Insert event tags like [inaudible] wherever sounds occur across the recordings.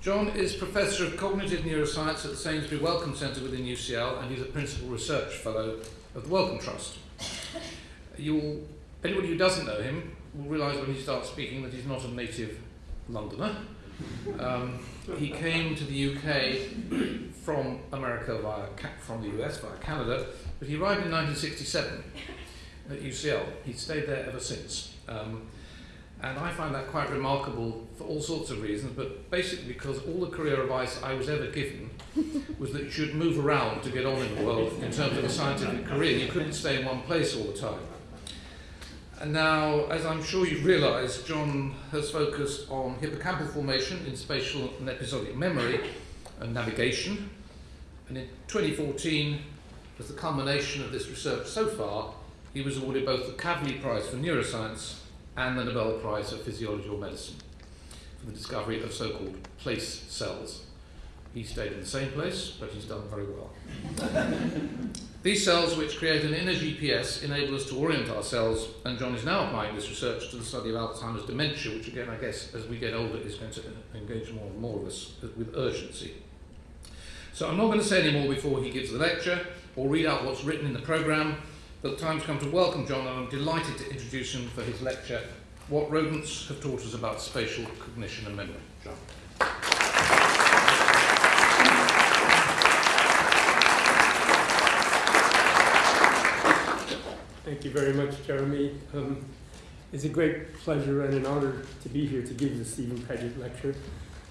John is Professor of Cognitive Neuroscience at the Sainsbury Wellcome Centre within UCL and he's a Principal Research Fellow of the Wellcome Trust. You'll, anybody who doesn't know him will realise when he starts speaking that he's not a native Londoner. Um, he came to the UK from America via from the US via Canada, but he arrived in 1967 at UCL. He's stayed there ever since. Um, and I find that quite remarkable for all sorts of reasons, but basically because all the career advice I was ever given was that you should move around to get on in the world in terms of a scientific career. You couldn't stay in one place all the time. And now, as I'm sure you've realised, John has focused on hippocampal formation in spatial and episodic memory and navigation. And in 2014, as the culmination of this research so far, he was awarded both the Kavli Prize for Neuroscience and the Nobel Prize for Physiology or Medicine for the discovery of so-called place cells. He stayed in the same place, but he's done very well. [laughs] These cells, which create an inner GPS, enable us to orient ourselves, and John is now applying this research to the study of Alzheimer's dementia, which again, I guess, as we get older, is going to engage more and more of us with urgency. So I'm not going to say any more before he gives the lecture, or read out what's written in the programme, but the time's come to welcome John, and I'm delighted to introduce him for his lecture, What Rodents Have Taught Us About Spatial Cognition and Memory. John. Thank you very much, Jeremy. Um, it's a great pleasure and an honor to be here to give the Stephen Paget lecture.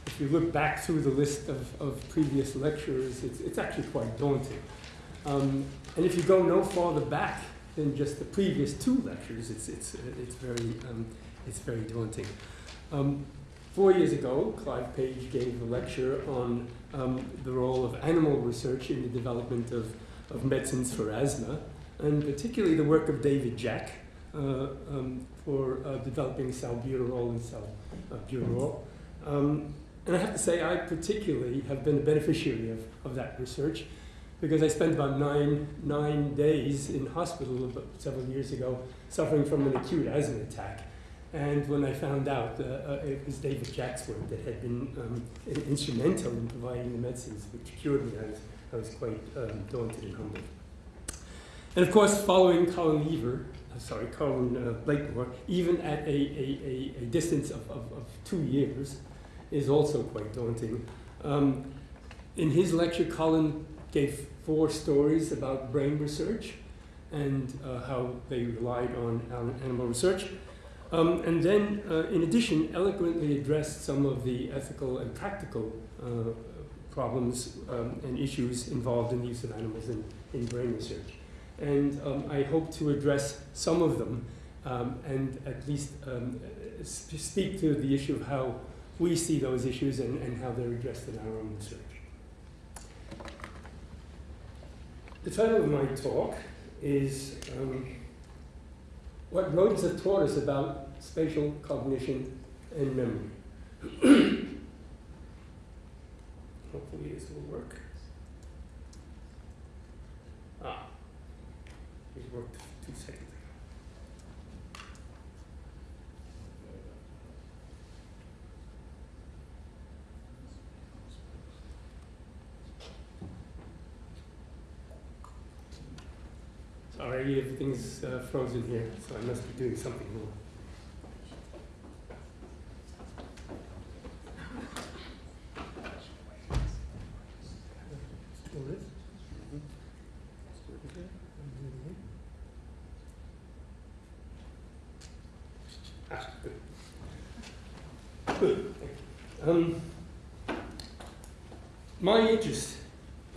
If you look back through the list of, of previous lecturers, it's, it's actually quite daunting. Um, and if you go no farther back than just the previous two lectures, it's, it's, it's, very, um, it's very daunting. Um, four years ago, Clive Page gave a lecture on um, the role of animal research in the development of, of medicines for asthma, and particularly the work of David Jack uh, um, for uh, developing salbutamol and salmeterol. Um, and I have to say, I particularly have been a beneficiary of, of that research because I spent about nine, nine days in hospital several years ago suffering from an acute asthma attack. And when I found out uh, uh, it was David Jack's that had been um, instrumental in providing the medicines which cured me, I was, I was quite um, daunted and humbled. And of course, following Colin Lever, uh, sorry, Colin uh, Blakemore, even at a, a, a, a distance of, of, of, two years, is also quite daunting. Um, in his lecture, Colin gave four stories about brain research and uh, how they relied on animal research. Um, and then, uh, in addition, eloquently addressed some of the ethical and practical uh, problems um, and issues involved in the use of animals in, in brain research. And um, I hope to address some of them um, and at least um, speak to the issue of how we see those issues and, and how they're addressed in our own research. The title of my talk is um, What Rodents Have Taught Us About Spatial Cognition and Memory. [coughs] Hopefully this will work. Ah, it worked two seconds. Sorry, everything's uh, frozen here, so I must be doing something wrong. Ah. Um, my interest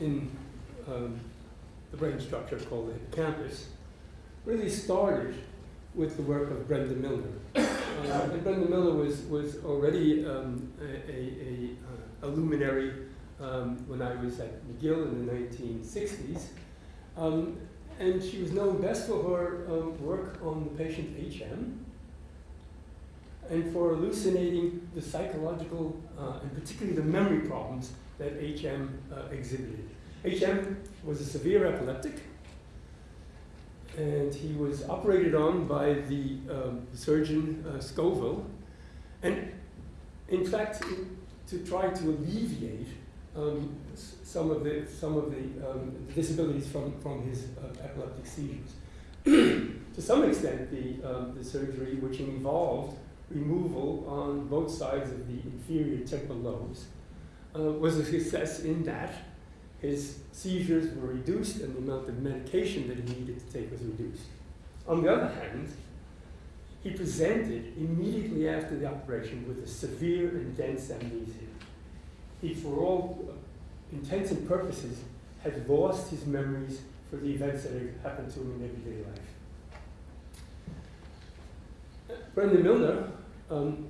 in um, the brain structure called the hippocampus, really started with the work of Brenda Milner. Uh, [coughs] and Brenda Milner was, was already um, a, a, a, a, luminary um, when I was at McGill in the 1960s. Um, and she was known best for her um, work on the patient HM and for elucidating the psychological uh, and particularly the memory problems that HM uh, exhibited. HM was a severe epileptic, and he was operated on by the um, surgeon uh, Scoville. And in fact, to try to alleviate um, some of the some of the um, disabilities from from his uh, epileptic seizures. [clears throat] to some extent, the um, the surgery, which involved removal on both sides of the inferior temporal lobes, uh, was a success in that his seizures were reduced and the amount of medication that he needed to take was reduced. On the other hand, he presented immediately after the operation with a severe and dense amnesia. He, for all intents and purposes, had lost his memories for the events that had happened to him in everyday life. Brenda Milner, um,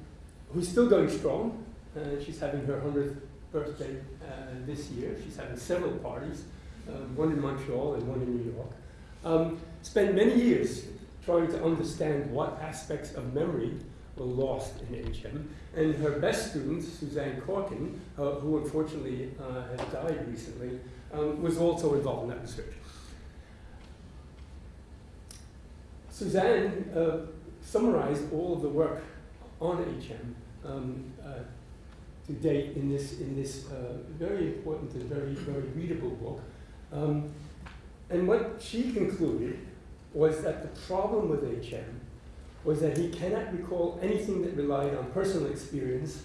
who's still going strong, uh, she's having her 100th birthday this year. She's having several parties, um, one in Montreal and one in New York. Um, spent many years trying to understand what aspects of memory were lost in HM. And her best student, Suzanne Corkin, uh, who unfortunately uh, has died recently, um, was also involved in that research. Suzanne uh, summarized all of the work on HM um, uh, to date in this, in this uh, very important and very, very readable book. Um, and what she concluded was that the problem with HM was that he cannot recall anything that relied on personal experience,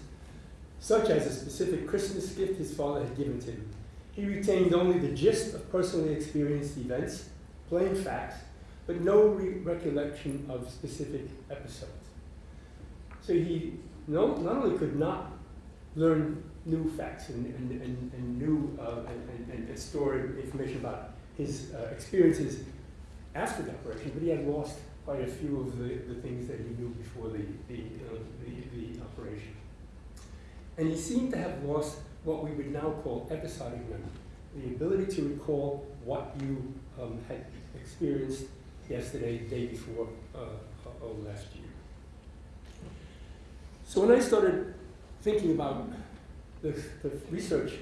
such as a specific Christmas gift his father had given to him. He retained only the gist of personally experienced events, plain facts, but no re recollection of specific episodes. So he no, not only could not learn new facts and, and, and, and new uh, and, and, and, store information about his uh, experiences after the operation, but he had lost quite a few of the, the things that he knew before the, the, uh, the, the operation. And he seemed to have lost what we would now call episodic memory, the ability to recall what you um, had experienced yesterday, the day before, uh, or last year. So when I started thinking about the, the research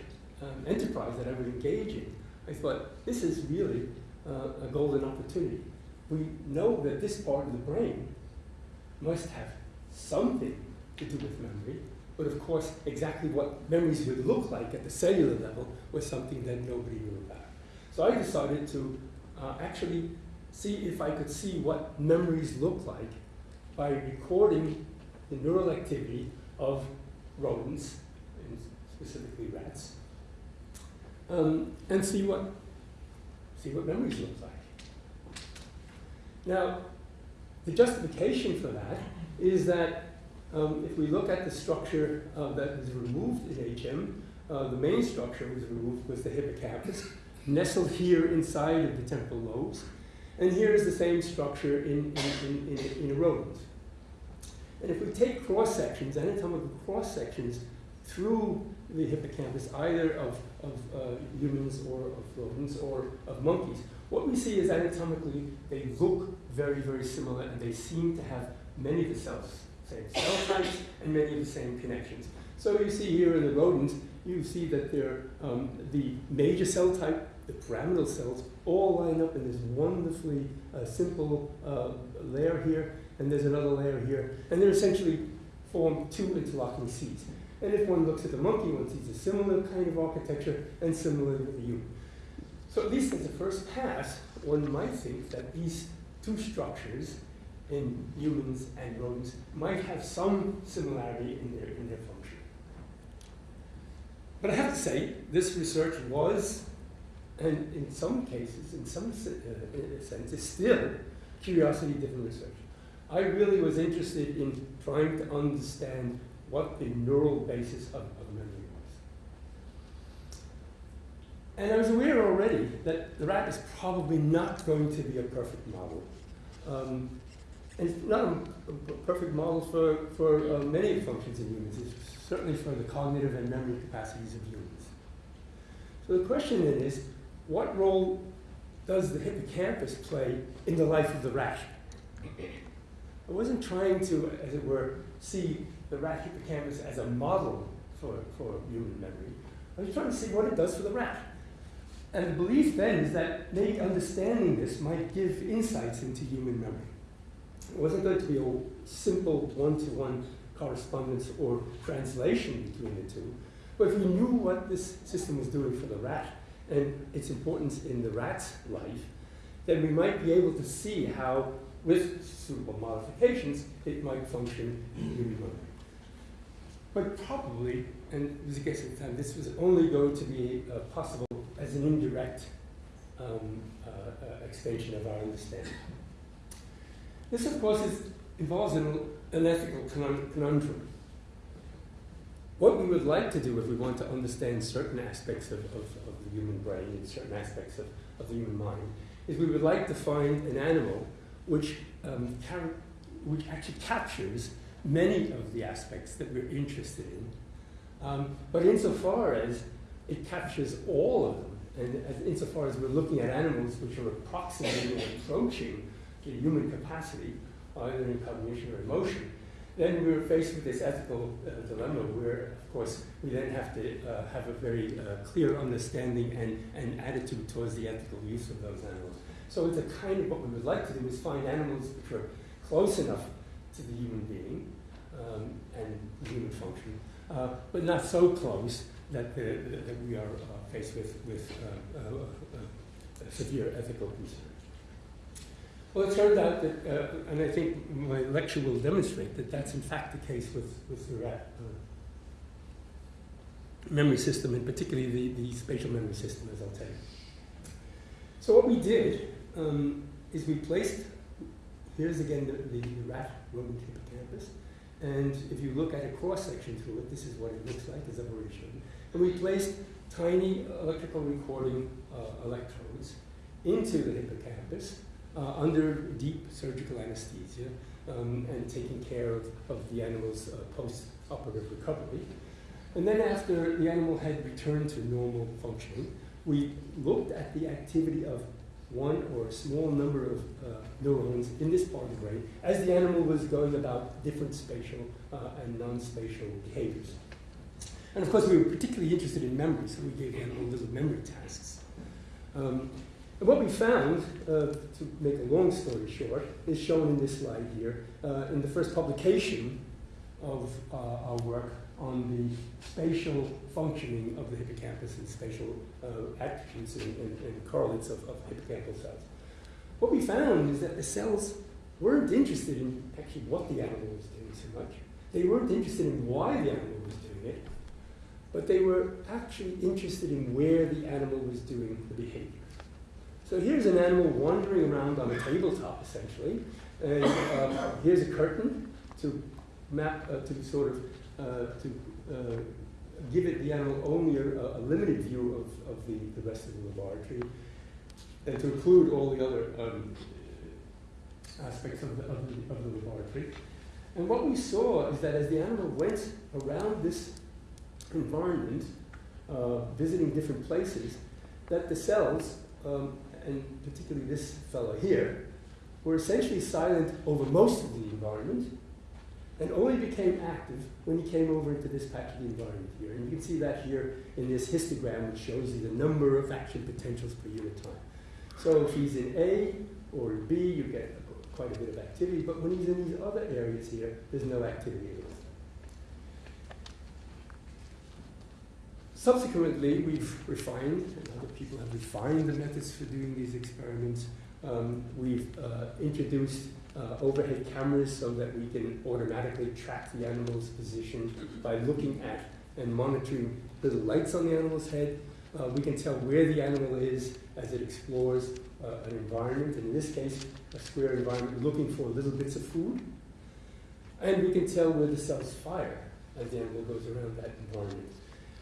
um, enterprise that I would engage in, I thought, this is really uh, a golden opportunity. We know that this part of the brain must have something to do with memory, but of course, exactly what memories would look like at the cellular level was something that nobody knew about. So I decided to uh, actually see if I could see what memories look like by recording the neural activity of rodents, specifically rats, um, and see what see what memories look like. Now, the justification for that is that um, if we look at the structure uh, that was removed in HM, uh, the main structure was removed was the hippocampus, nestled here inside of the temporal lobes, and here is the same structure in, in, in, in, in rodents. And if we take cross sections, anatomical cross sections through the hippocampus, either of, of uh, humans or of rodents or of monkeys, what we see is anatomically they look very, very similar and they seem to have many of the cells, same cell types and many of the same connections. So you see here in the rodents, you see that they're, um, the major cell type, the pyramidal cells, all line up in this wonderfully uh, simple uh, layer here, and there's another layer here, and they're essentially form two interlocking seeds. And if one looks at the monkey, one sees a similar kind of architecture, and similar with the human. So at least at the first pass, one might think that these two structures in humans and rodents might have some similarity in their, in their function. But I have to say, this research was, and in some cases, in some uh, sense, is still curiosity-driven research. I really was interested in trying to understand what the neural basis of, of memory was. And I was aware already that the rat is probably not going to be a perfect model. Um, and it's not a, a perfect model for, for uh, many functions in humans, it's certainly for the cognitive and memory capacities of humans. So the question then is, what role does the hippocampus play in the life of the rat? I wasn't trying to, as it were, see the rat hippocampus as a model for, for human memory. I was trying to see what it does for the rat. And the belief then is that maybe understanding this might give insights into human memory. It wasn't going to be a simple one-to-one correspondence or translation between the two, But if we knew what this system was doing for the rat and its importance in the rat's life, then we might be able to see how, with suitable modifications, it might function. But probably, and it was a guess at the time, this was only going to be uh, possible as an indirect um, uh, uh, of our understanding. This, of course, is, involves an, an ethical conundrum. What we would like to do if we want to understand certain aspects of, of, of the human brain and certain aspects of, of the human mind is we would like to find an animal which, um, which actually captures many of the aspects that we're interested in, um, but insofar as it captures all of them, and as, insofar as we're looking at animals which are approximating or approaching the human capacity, either in cognition or emotion, then we're faced with this ethical uh, dilemma where, of course, we then have to uh, have a very uh, clear understanding and, and attitude towards the ethical use of those animals. So it's a kind of what we would like to do is find animals which are close enough to the human being um, and human function, uh, but not so close that, the, that we are uh, faced with, with uh, severe ethical concerns. Well, it turned out that, uh, and I think my lecture will demonstrate that that's in fact the case with, with the rat uh, memory system, and particularly the, the spatial memory system, as I'll tell you. So what we did um, is we placed, here's again the, the, the rat rodent hippocampus, and if you look at a cross-section through it, this is what it looks like, as I've already shown. And we placed tiny electrical recording uh, electrodes into the hippocampus, uh, under deep surgical anesthesia um, and taking care of, of the animal's uh, post-operative recovery. And then after the animal had returned to normal functioning, we looked at the activity of one or a small number of uh, neurons in this part of the brain as the animal was going about different spatial uh, and non-spatial behaviors. And of course, we were particularly interested in memory, so we gave the animal little memory tasks. Um, and what we found, uh, to make a long story short, is shown in this slide here. Uh, in the first publication of uh, our work on the spatial functioning of the hippocampus and spatial uh, attributes and, and, and, correlates of, of hippocampal cells. What we found is that the cells weren't interested in actually what the animal was doing so much. They weren't interested in why the animal was doing it, but they were actually interested in where the animal was doing the behavior. So here's an animal wandering around on a tabletop, essentially. And um, here's a curtain to map, uh, to sort of, uh, to uh, give it the animal only a, a limited view of, of the, the rest of the laboratory, and to include all the other um, aspects of the, of, the, of the laboratory. And what we saw is that as the animal went around this environment, uh, visiting different places, that the cells um, and particularly this fellow here, were essentially silent over most of the environment and only became active when he came over into this patch of the environment here. And you can see that here in this histogram, which shows you the number of action potentials per unit time. So if he's in A or in B, you get quite a bit of activity, but when he's in these other areas here, there's no activity at all. Subsequently, we've refined, and other people have refined the methods for doing these experiments. Um, we've uh, introduced uh, overhead cameras so that we can automatically track the animal's position by looking at and monitoring little lights on the animal's head. Uh, we can tell where the animal is as it explores uh, an environment, in this case, a square environment, looking for little bits of food. And we can tell where the cells fire as the animal goes around that environment.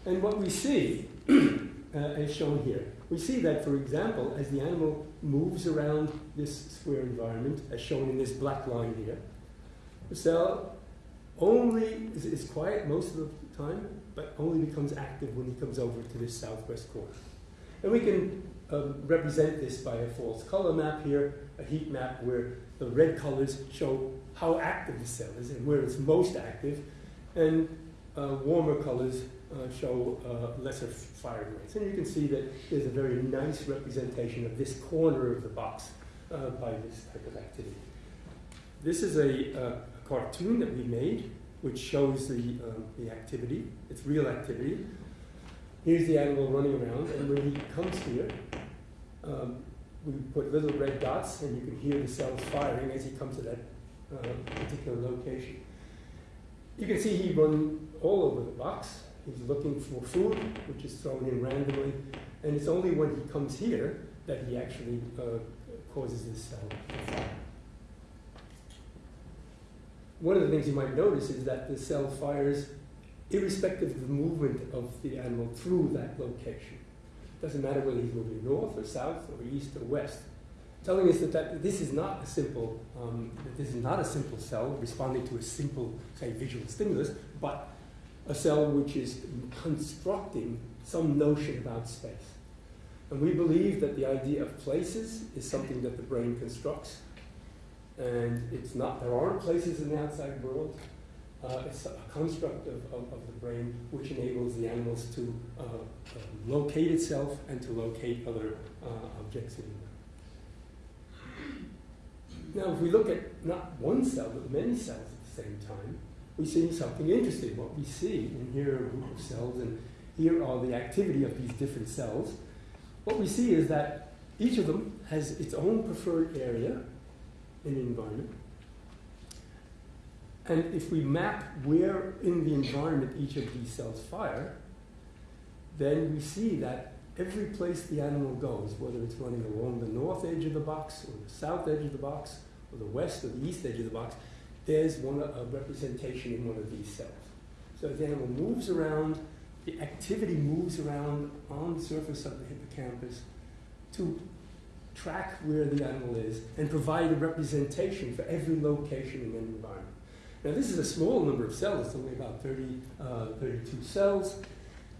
And what we see, [clears throat] uh, as shown here, we see that, for example, as the animal moves around this square environment, as shown in this black line here, the cell only is, is quiet most of the time, but only becomes active when he comes over to this southwest corner. And we can um, represent this by a false color map here, a heat map where the red colors show how active the cell is and where it's most active, and uh, warmer colors uh, show uh, lesser firing rates. And you can see that there's a very nice representation of this corner of the box uh, by this type of activity. This is a, a, cartoon that we made which shows the, um, the activity. It's real activity. Here's the animal running around, and when he comes here, um, we put little red dots, and you can hear the cells firing as he comes to that uh, particular location. You can see he runs all over the box. He's looking for food, which is thrown in randomly, and it's only when he comes here that he actually uh, causes this cell to fire. One of the things you might notice is that the cell fires irrespective of the movement of the animal through that location. It doesn't matter whether he's moving north or south or east or west. Telling us that, that this is not a simple, um, that this is not a simple cell responding to a simple, say, visual stimulus, but a cell which is constructing some notion about space. And we believe that the idea of places is something that the brain constructs. And it's not, there aren't places in the outside world. Uh, it's a construct of, of, of, the brain which enables the animals to uh, uh, locate itself and to locate other uh, objects in the Now, if we look at not one cell, but many cells at the same time, we see something interesting. What we see, and here are a group of cells, and here are the activity of these different cells. What we see is that each of them has its own preferred area in the environment. And if we map where in the environment each of these cells fire, then we see that every place the animal goes, whether it's running along the north edge of the box, or the south edge of the box, or the west or the east edge of the box, there's one a representation in one of these cells. So the animal moves around, the activity moves around on the surface of the hippocampus to track where the animal is and provide a representation for every location in an environment. Now this is a small number of cells, it's only about 30, uh, 32 cells.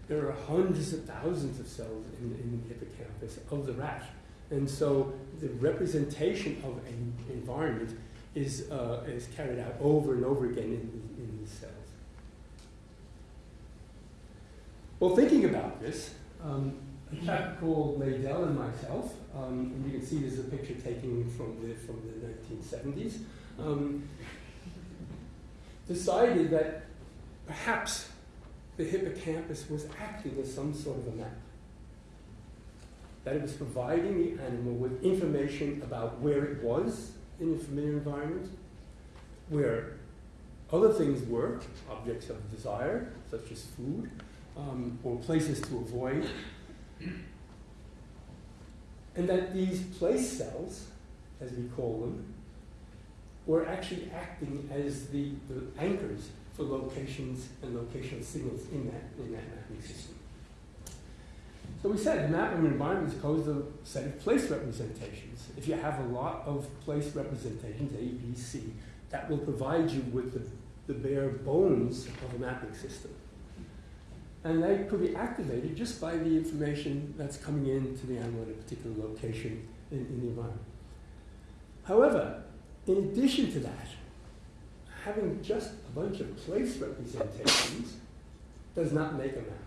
There are hundreds of thousands of cells in, in the hippocampus of the rat. And so the representation of an environment is, uh, is carried out over and over again in, in these cells. Well, thinking about this, um, a chap called Nadel and myself, um, and you can see this is a picture taken from the, from the 1970s, um, decided that perhaps the hippocampus was acting as some sort of a map. That it was providing the animal with information about where it was in a familiar environment, where other things were, objects of desire, such as food, um, or places to avoid, and that these place cells, as we call them, were actually acting as the, the anchors for locations and locational signals in that, in that mapping system. So we said map of an environment is composed of a set of place representations. If you have a lot of place representations, A, B, C, that will provide you with the, the bare bones of a mapping system. And they could be activated just by the information that's coming in to the animal at a particular location in, in the environment. However, in addition to that, having just a bunch of place representations does not make a map.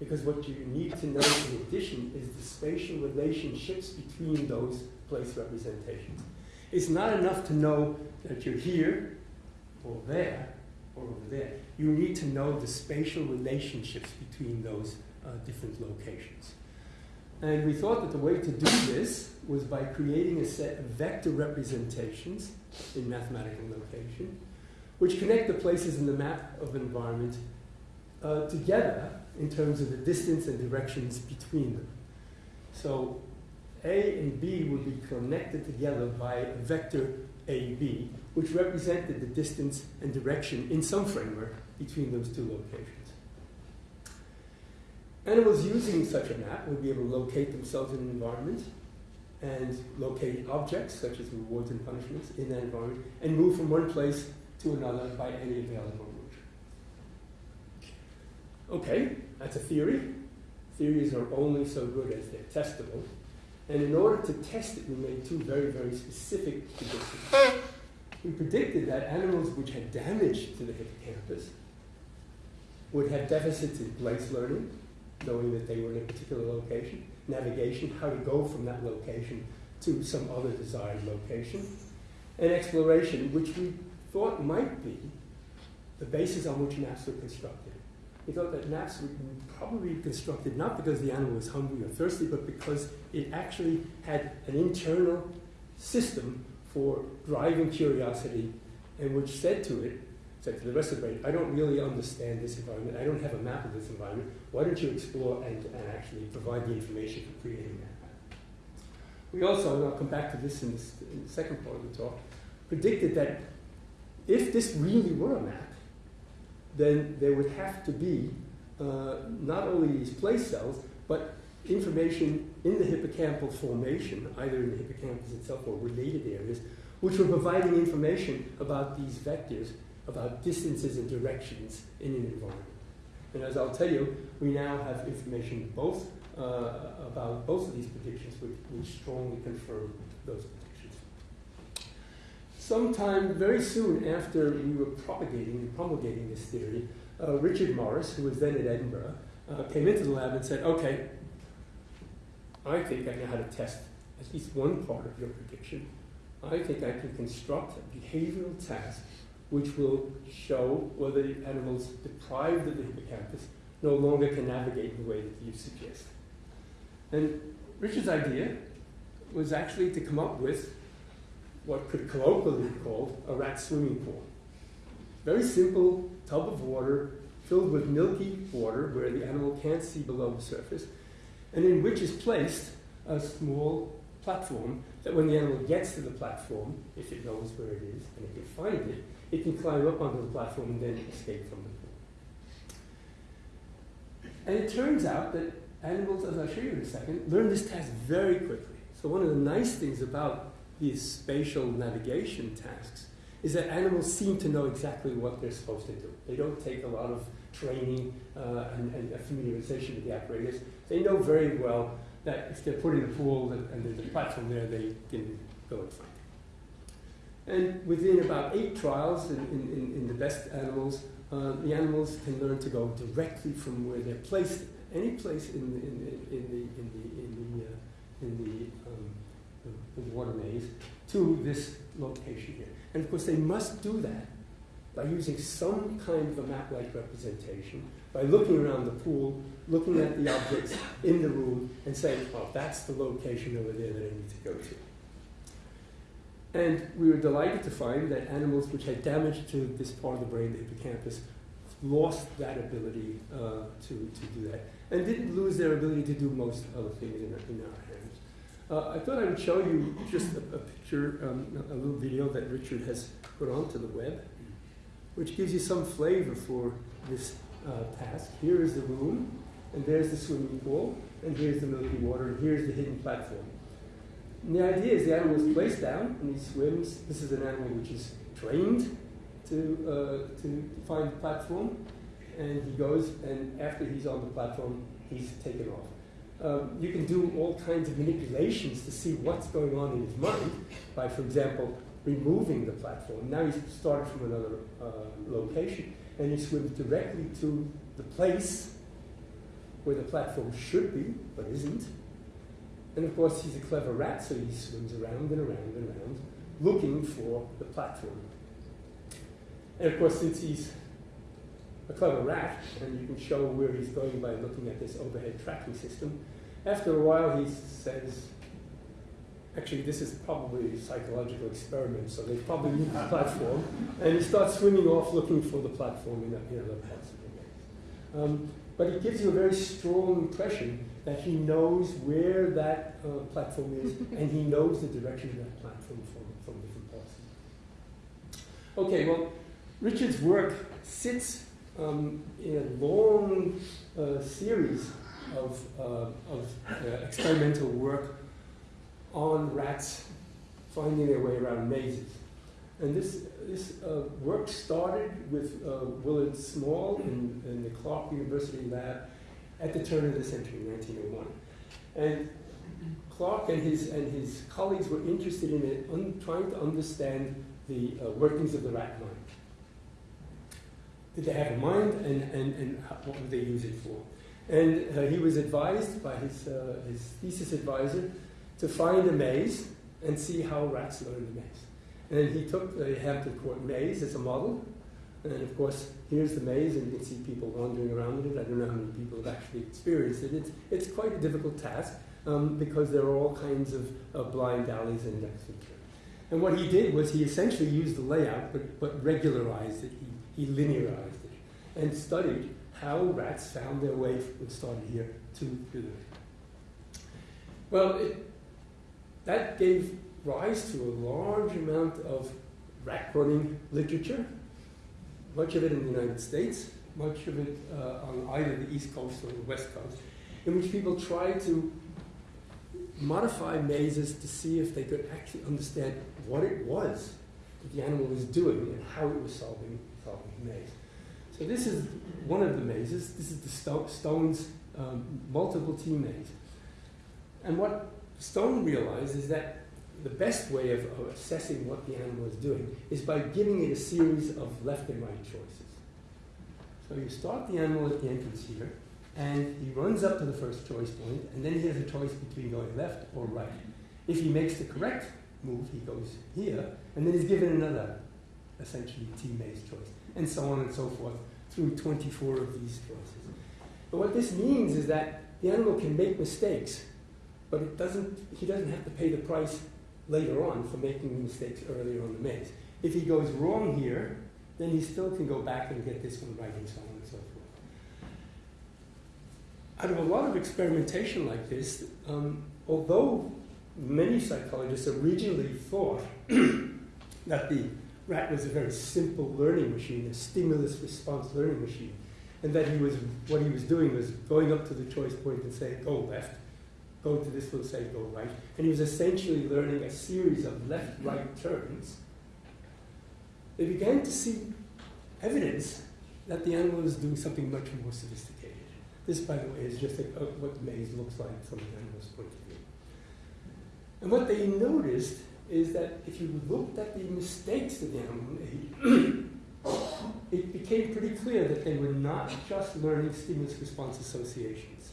Because what you need to know in addition is the spatial relationships between those place representations. It's not enough to know that you're here or there or over there. You need to know the spatial relationships between those uh, different locations. And we thought that the way to do this was by creating a set of vector representations in mathematical notation, which connect the places in the map of environment uh, together in terms of the distance and directions between them. So A and B would be connected together by a vector AB, which represented the distance and direction in some framework between those two locations. Animals using such a map would be able to locate themselves in an environment and locate objects, such as rewards and punishments, in that environment, and move from one place to another by any available route. Okay, that's a theory. Theories are only so good as they're testable. And in order to test it, we made two very, very specific predictions. We predicted that animals which had damage to the hippocampus would have deficits in place learning, knowing that they were in a particular location, navigation, how to go from that location to some other desired location, and exploration, which we thought might be the basis on which maps were constructed. He thought that maps were probably constructed not because the animal was hungry or thirsty, but because it actually had an internal system for driving curiosity and which said to it, said to the rest of the brain, I don't really understand this environment. I don't have a map of this environment. Why don't you explore and, and actually provide the information for creating that map? We also, and I'll come back to this in, this in the second part of the talk, predicted that if this really were a map, then there would have to be uh, not only these place cells, but information in the hippocampal formation, either in the hippocampus itself or related areas, which were providing information about these vectors, about distances and directions in an environment. And as I'll tell you, we now have information both uh, about both of these predictions, which, which strongly confirm those predictions. Sometime very soon after we were propagating and promulgating this theory, uh, Richard Morris, who was then at Edinburgh, uh, came into the lab and said, okay, I think I know how to test at least one part of your prediction. I think I can construct a behavioral task which will show whether the animals deprived of the hippocampus no longer can navigate in the way that you suggest. And Richard's idea was actually to come up with what could colloquially be called a rat swimming pool. Very simple tub of water filled with milky water where the animal can't see below the surface, and in which is placed a small platform that when the animal gets to the platform, if it knows where it is and it can find it, it can climb up onto the platform and then escape from the pool. And it turns out that animals, as I'll show you in a second, learn this task very quickly. So one of the nice things about these spatial navigation tasks is that animals seem to know exactly what they're supposed to do. They don't take a lot of training uh, and, and familiarization with the apparatus. They know very well that if they're put in a pool and, there's a platform there, they can go and find it. And within about eight trials in, in, in the best animals, uh, the animals can learn to go directly from where they're placed, any place in the, in the, in the, in the, in the, uh, in the, the, water maze, to this location here. And of course, they must do that by using some kind of a map-like representation, by looking around the pool, looking at the objects in the room, and saying, oh, that's the location over there that I need to go to. And we were delighted to find that animals which had damage to this part of the brain, the hippocampus, lost that ability uh, to, to do that, and didn't lose their ability to do most other things in, in our hands. Uh, I thought I would show you just a, a picture, um, a, little video that Richard has put onto the web, which gives you some flavor for this uh, task. Here is the room, and there's the swimming pool, and here's the milky water, and here's the hidden platform. And the idea is the animal is placed down, and he swims. This is an animal which is trained to, uh, to find the platform, and he goes, and after he's on the platform, he's taken off. Um, you can do all kinds of manipulations to see what's going on in his mind by, for example, removing the platform. Now he's started from another uh, location, and he swims directly to the place where the platform should be, but isn't. And of course, he's a clever rat, so he swims around and around and around, looking for the platform. And of course, since he's a clever rat, and you can show where he's going by looking at this overhead tracking system, after a while he says, actually this is probably a psychological experiment, so they probably need the platform, and he starts swimming off looking for the platform in, in other parts of the. Um, but it gives you a very strong impression that he knows where that uh, platform is, [laughs] and he knows the direction of that platform from, from different parts. Okay, well, Richard's work sits um, in a long uh, series of, uh, of uh, experimental work on rats finding their way around mazes. And this, this uh, work started with uh, Willard Small in, in, the Clark University lab at the turn of the century, 1901. And Clark and his, and his colleagues were interested in trying to understand the uh, workings of the rat mind. Did they have a mind, and, and, and what would they use it for? And uh, he was advised by his, uh, his thesis advisor to find a maze and see how rats learn the maze. And he took the Hampton Court maze as a model, And of course, here's the maze, and you can see people wandering around in it. I don't know how many people have actually experienced it. It's, it's quite a difficult task um, because there are all kinds of, blind alleys and exits. And what he did was he essentially used the layout, but, but regularized it. He, he linearized it and studied how rats found their way from started here to, the well, it, that gave rise to a large amount of rat running literature, much of it in the United States, much of it uh, on either the East Coast or the West Coast, in which people tried to modify mazes to see if they could actually understand what it was that the animal was doing and how it was solving, maze. So this is one of the mazes. This is the Sto Stone's um, multiple T maze. And what Stone realized is that the best way of, of, assessing what the animal is doing is by giving it a series of left and right choices. So you start the animal at the entrance here, and he runs up to the first choice point, and then he has a choice between going left or right. If he makes the correct move, he goes here, and then he's given another, essentially, T-maze choice, and so on and so forth, through 24 of these choices. But what this means is that the animal can make mistakes but it doesn't, he doesn't have to pay the price later on for making mistakes earlier on the maze. If he goes wrong here, then he still can go back and get this one right and so on and so forth. Out of a lot of experimentation like this, um, although many psychologists originally thought [coughs] that the rat was a very simple learning machine, a stimulus response learning machine, and that he was what he was doing was going up to the choice point and saying go left, go to this will say go right. And he was essentially learning a series of left-right turns. They began to see evidence that the animal is doing something much more sophisticated. This, by the way, is just a, what the maze looks like from the animal's point of view. And what they noticed is that if you looked at the mistakes that the animal made, [coughs] it became pretty clear that they were not just learning stimulus response associations.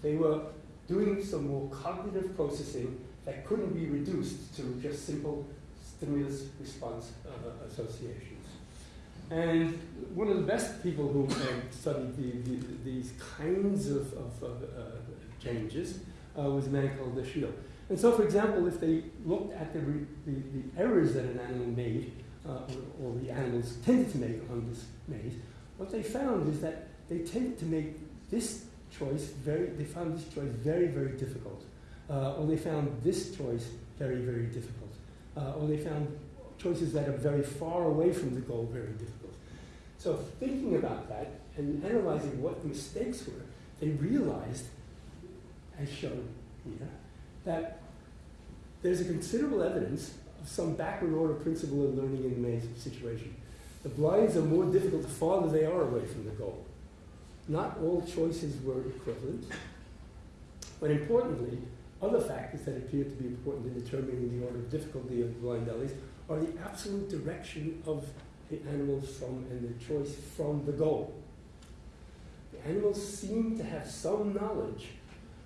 They were doing some more cognitive processing that couldn't be reduced to just simple stimulus response uh, associations. And one of the best people who studied the, the, these kinds of, of uh, changes uh, was a man called Dashiell. And so, for example, if they looked at the, the, the errors that an animal made, uh, or, or, the animals tended to make on this maze, what they found is that they tended to make this choice very, they found this choice very, very difficult. Uh, or they found this choice very, very difficult. Uh, or they found choices that are very far away from the goal very difficult. So thinking about that and analyzing what the mistakes were, they realized, as shown here, that there's a considerable evidence of some backward order principle in learning in the maze situation. The blinds are more difficult the farther they are away from the goal. Not all choices were equivalent, but importantly, other factors that appear to be important in determining the order of difficulty of blind alleys are the absolute direction of the animals from and their choice from the goal. The animals seem to have some knowledge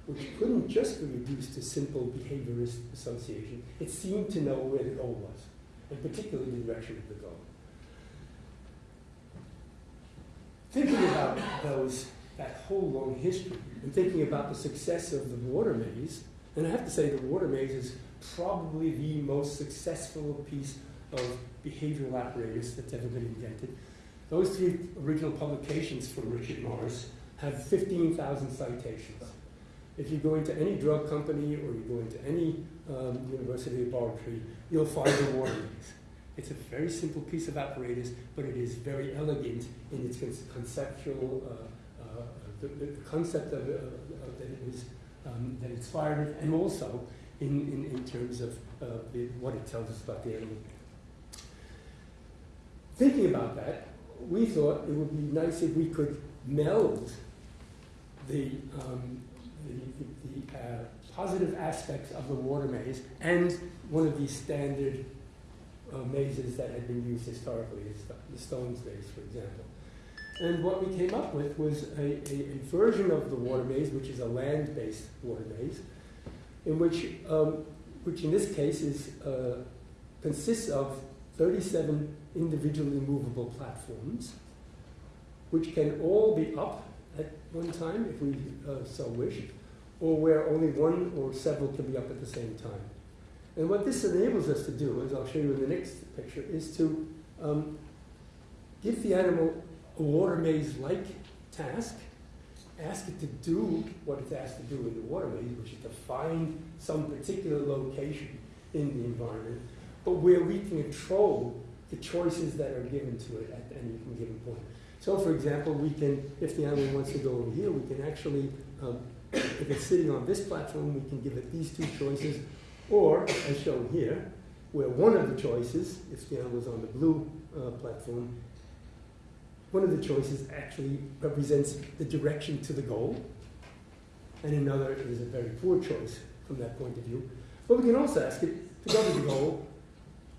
which couldn't just be reduced to simple behaviorist association. It seemed to know where the goal was, and particularly the direction of the goal. thinking about those, that whole long history, and thinking about the success of the water maze, and I have to say the water maze is probably the most successful piece of behavioral apparatus that's ever been invented. Those three original publications from Richard Morris have 15,000 citations. If you go into any drug company or you go into any um, university laboratory, you'll find the warnings. It's a very simple piece of apparatus, but it is very elegant in its conceptual, uh, uh, the, the, concept of, uh, of that it was, um, that inspired it, and also in, in, in terms of uh, the, what it tells us about the animal. Thinking about that, we thought it would be nice if we could meld the, um, the, the, uh, positive aspects of the water maze and one of these standard uh, mazes that had been used historically, the Stones maze, for example. And what we came up with was a, a, a version of the water maze, which is a land-based water maze, in which, um, which in this case is, uh, consists of 37 individually movable platforms, which can all be up at one time if we uh, so wish, or where only one or several can be up at the same time. And what this enables us to do, as I'll show you in the next picture, is to um, give the animal a water maze-like task, ask it to do what it's asked to do in the water maze, which is to find some particular location in the environment, but where we can control the choices that are given to it at any given point. So, for example, we can, if the animal wants to go over here, we can actually, um, if it's sitting on this platform, we can give it these two choices, or, as shown here, where one of the choices, if the animal is on the blue uh, platform, one of the choices actually represents the direction to the goal, and another is a very poor choice from that point of view. But we can also ask it to go to the goal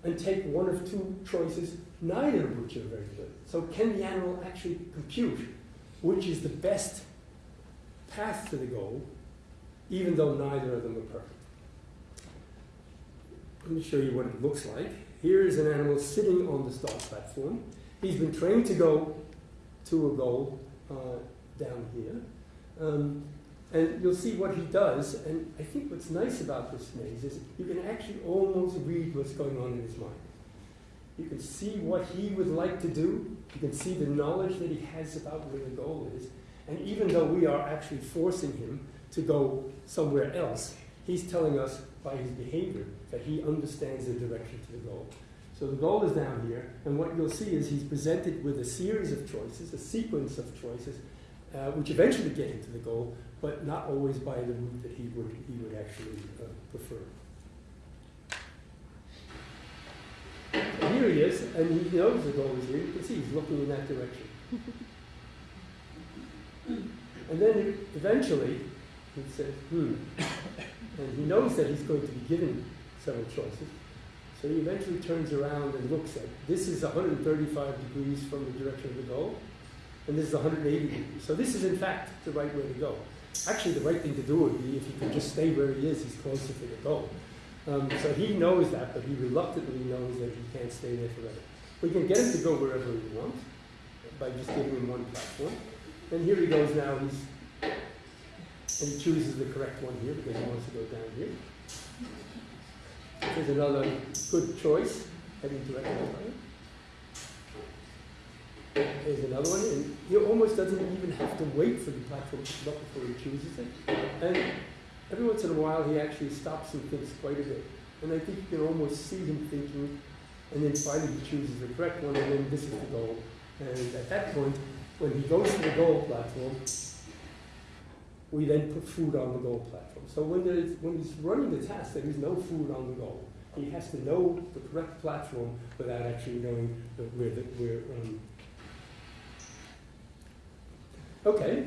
and take one of two choices, neither of which are very good. So can the animal actually compute which is the best path to the goal, even though neither of them are perfect? Let me show you what it looks like. Here is an animal sitting on the start platform. He's been trained to go to a goal uh, down here. Um, and you'll see what he does. And I think what's nice about this maze is you can actually almost read what's going on in his mind. You can see what he would like to do. You can see the knowledge that he has about where the goal is. And even though we are actually forcing him to go somewhere else, he's telling us by his behavior that he understands the direction to the goal. So the goal is down here, and what you'll see is he's presented with a series of choices, a sequence of choices, uh, which eventually get him to the goal, but not always by the route that he would, he would actually uh, prefer. And here he is, and he knows the goal is here. You can see he's looking in that direction. and then eventually, he says, hmm. And he knows that he's going to be given several choices. So he eventually turns around and looks at this is 135 degrees from the direction of the goal, and this is 180 degrees. So this is in fact the right way to go. Actually, the right thing to do would be if he could just stay where he is, he's closer to the goal. Um, so he knows that, but he reluctantly knows that he can't stay there forever. We can get him to go wherever he wants by just giving him one platform. And here he goes now. He's and he chooses the correct one here because he wants to go down here. Here's another good choice, heading directly right. There's another one, and he almost doesn't even have to wait for the platform to come before he chooses it. And every once in a while, he actually stops and thinks quite a bit. And I think you can almost see him thinking, and then finally he chooses the correct one, and then this is the goal. And at that point, when he goes to the goal platform, we then put food on the goal platform. So when, when he's running the task, there is no food on the goal. He has to know the correct platform without actually knowing where the, where. Um. Okay.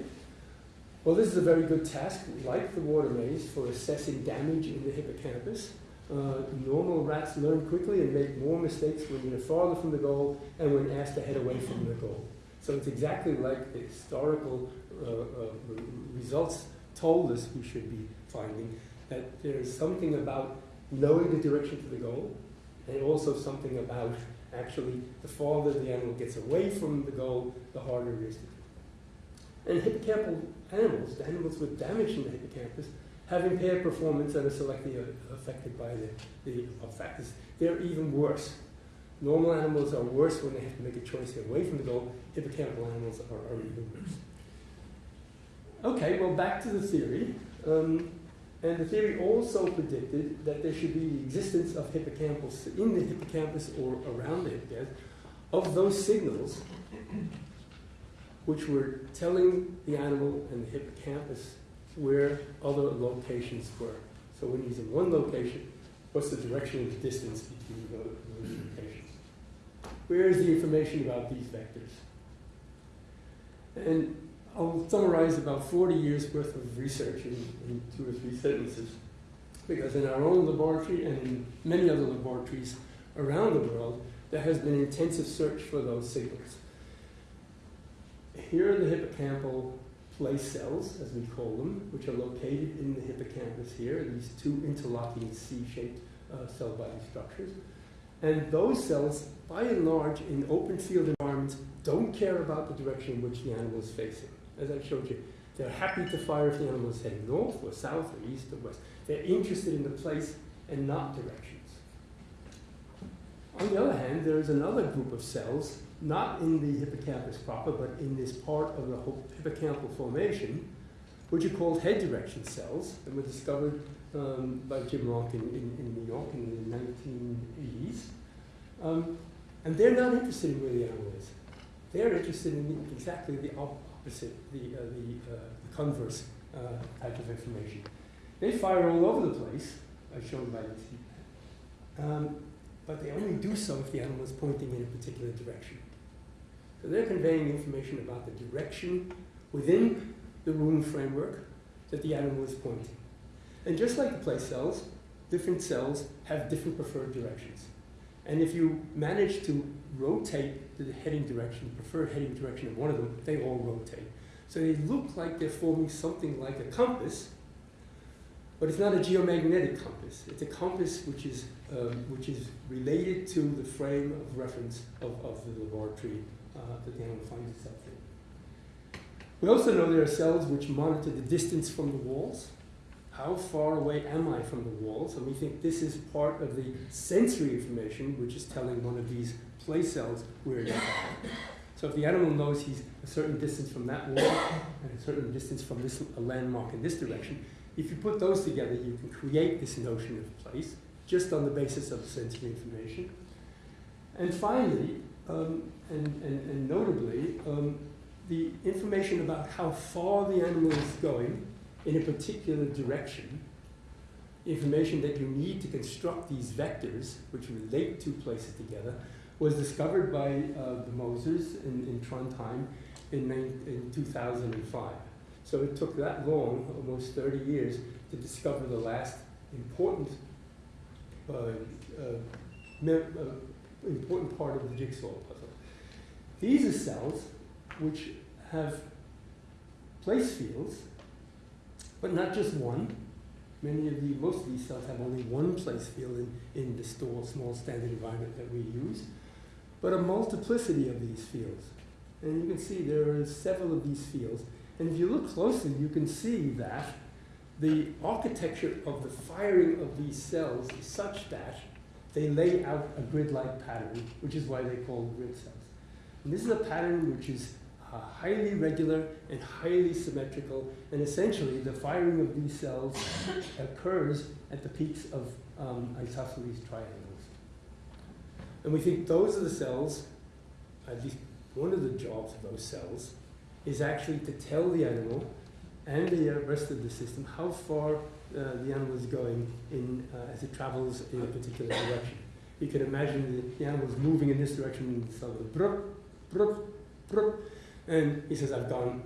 Well, this is a very good task, like the water maze, for assessing damage in the hippocampus. Uh, normal rats learn quickly and make more mistakes when they're farther from the goal and when asked to head away from the goal. So it's exactly like the historical uh, uh, results told us we should be finding, that there's something about knowing the direction to the goal, and also something about actually the farther the animal gets away from the goal, the harder it is to do. And hippocampal animals, the animals with damage in the hippocampus, have impaired performance and are selectively affected by the, the factors. They're even worse. Normal animals are worse when they have to make a choice away from the goal. Hippocampal animals are, are even worse. Okay, well, back to the theory. Um, and the theory also predicted that there should be the existence of hippocampus in the hippocampus or around the hippocampus of those signals which were telling the animal and the hippocampus where other locations were. So when he's in one location, what's the direction and the distance between those locations? Where is the information about these vectors? And I'll summarize about 40 years worth of research in, in two or three sentences. Because in our own laboratory and in many other laboratories around the world, there has been intensive search for those signals. Here are the hippocampal place cells, as we call them, which are located in the hippocampus here, these two interlocking C-shaped uh, cell body structures. And those cells, by and large, in open field environments, don't care about the direction in which the animal is facing. As I showed you, they're happy to fire if the animal is heading north or south or east or west. They're interested in the place and not directions. On the other hand, there is another group of cells, not in the hippocampus proper, but in this part of the hippocampal formation, which are called head direction cells, and were discovered um, by Jim Ranck in, in, in, New York in the 1980s. Um, and they're not interested in where the animal is. They're interested in exactly the opposite, the, uh, the, uh, the, converse uh, type of information. They fire all over the place, as shown by this. Um, but they only do so if the animal is pointing in a particular direction. So they're conveying information about the direction within the room framework that the animal is pointing. And just like the place cells, different cells have different preferred directions. And if you manage to rotate the heading direction, the preferred heading direction of one of them, they all rotate. So they look like they're forming something like a compass, but it's not a geomagnetic compass. It's a compass which is, um, which is related to the frame of reference of, of the laboratory that the animal finds itself in. We also know there are cells which monitor the distance from the walls how far away am I from the walls? And we think this is part of the sensory information, which is telling one of these place cells where it is. So if the animal knows he's a certain distance from that wall and a certain distance from this a landmark in this direction, if you put those together, you can create this notion of place just on the basis of sensory information. And finally, um, and, and, and, notably, um, the information about how far the animal is going in a particular direction, information that you need to construct these vectors, which relate two places together, was discovered by uh, the Mosers in, in Trondheim in, in 2005. So it took that long, almost 30 years, to discover the last important, uh, uh, uh, important part of the jigsaw. These are cells which have place fields but not just one. Many of the, most of these cells have only one place field in, in the store, small standard environment that we use, but a multiplicity of these fields. And you can see there are several of these fields. And if you look closely, you can see that the architecture of the firing of these cells is such that they lay out a grid-like pattern, which is why they're called grid cells. And this is a pattern which is uh, highly regular and highly symmetrical, and essentially the firing of these cells [laughs] occurs at the peaks of um, isosceles triangles. And we think those are the cells, at least one of the jobs of those cells, is actually to tell the animal and the rest of the system how far uh, the animal is going in, uh, as it travels in a particular direction. You can imagine the, the animal is moving in this direction, brup, brup, and he says, I've done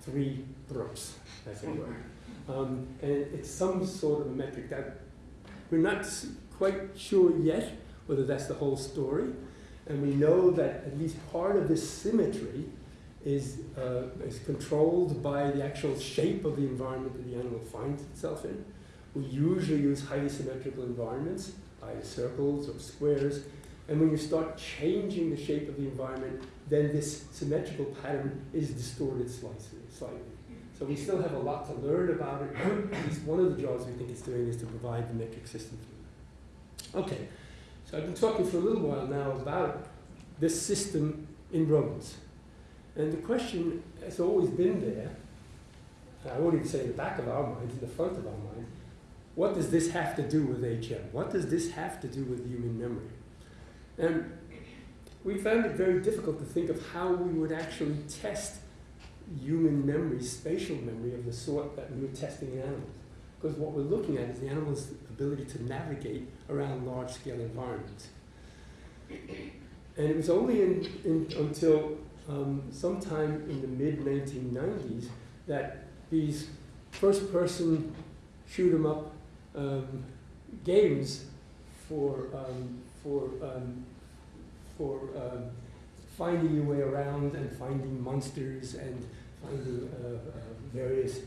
three brooks, as it were. Um, and it's some sort of a metric that we're not quite sure yet whether that's the whole story. And we know that at least part of this symmetry is, uh, is controlled by the actual shape of the environment that the animal finds itself in. We usually use highly symmetrical environments, either circles or squares. And when you start changing the shape of the environment, then this symmetrical pattern is distorted slightly. So we still have a lot to learn about it. At least one of the jobs we think it's doing is to provide the metric system for Okay, so I've been talking for a little while now about this system in rodents. And the question has always been there, I won't even say in the back of our minds, in the front of our minds, what does this have to do with HM? What does this have to do with human memory? And we found it very difficult to think of how we would actually test human memory, spatial memory of the sort that we were testing in animals. Because what we're looking at is the animal's ability to navigate around large-scale environments. And it was only in, in, until um, sometime in the mid-1990s that these first-person shoot 'em up um, games for, um, for um, for um, finding your way around and finding monsters and finding uh, uh, various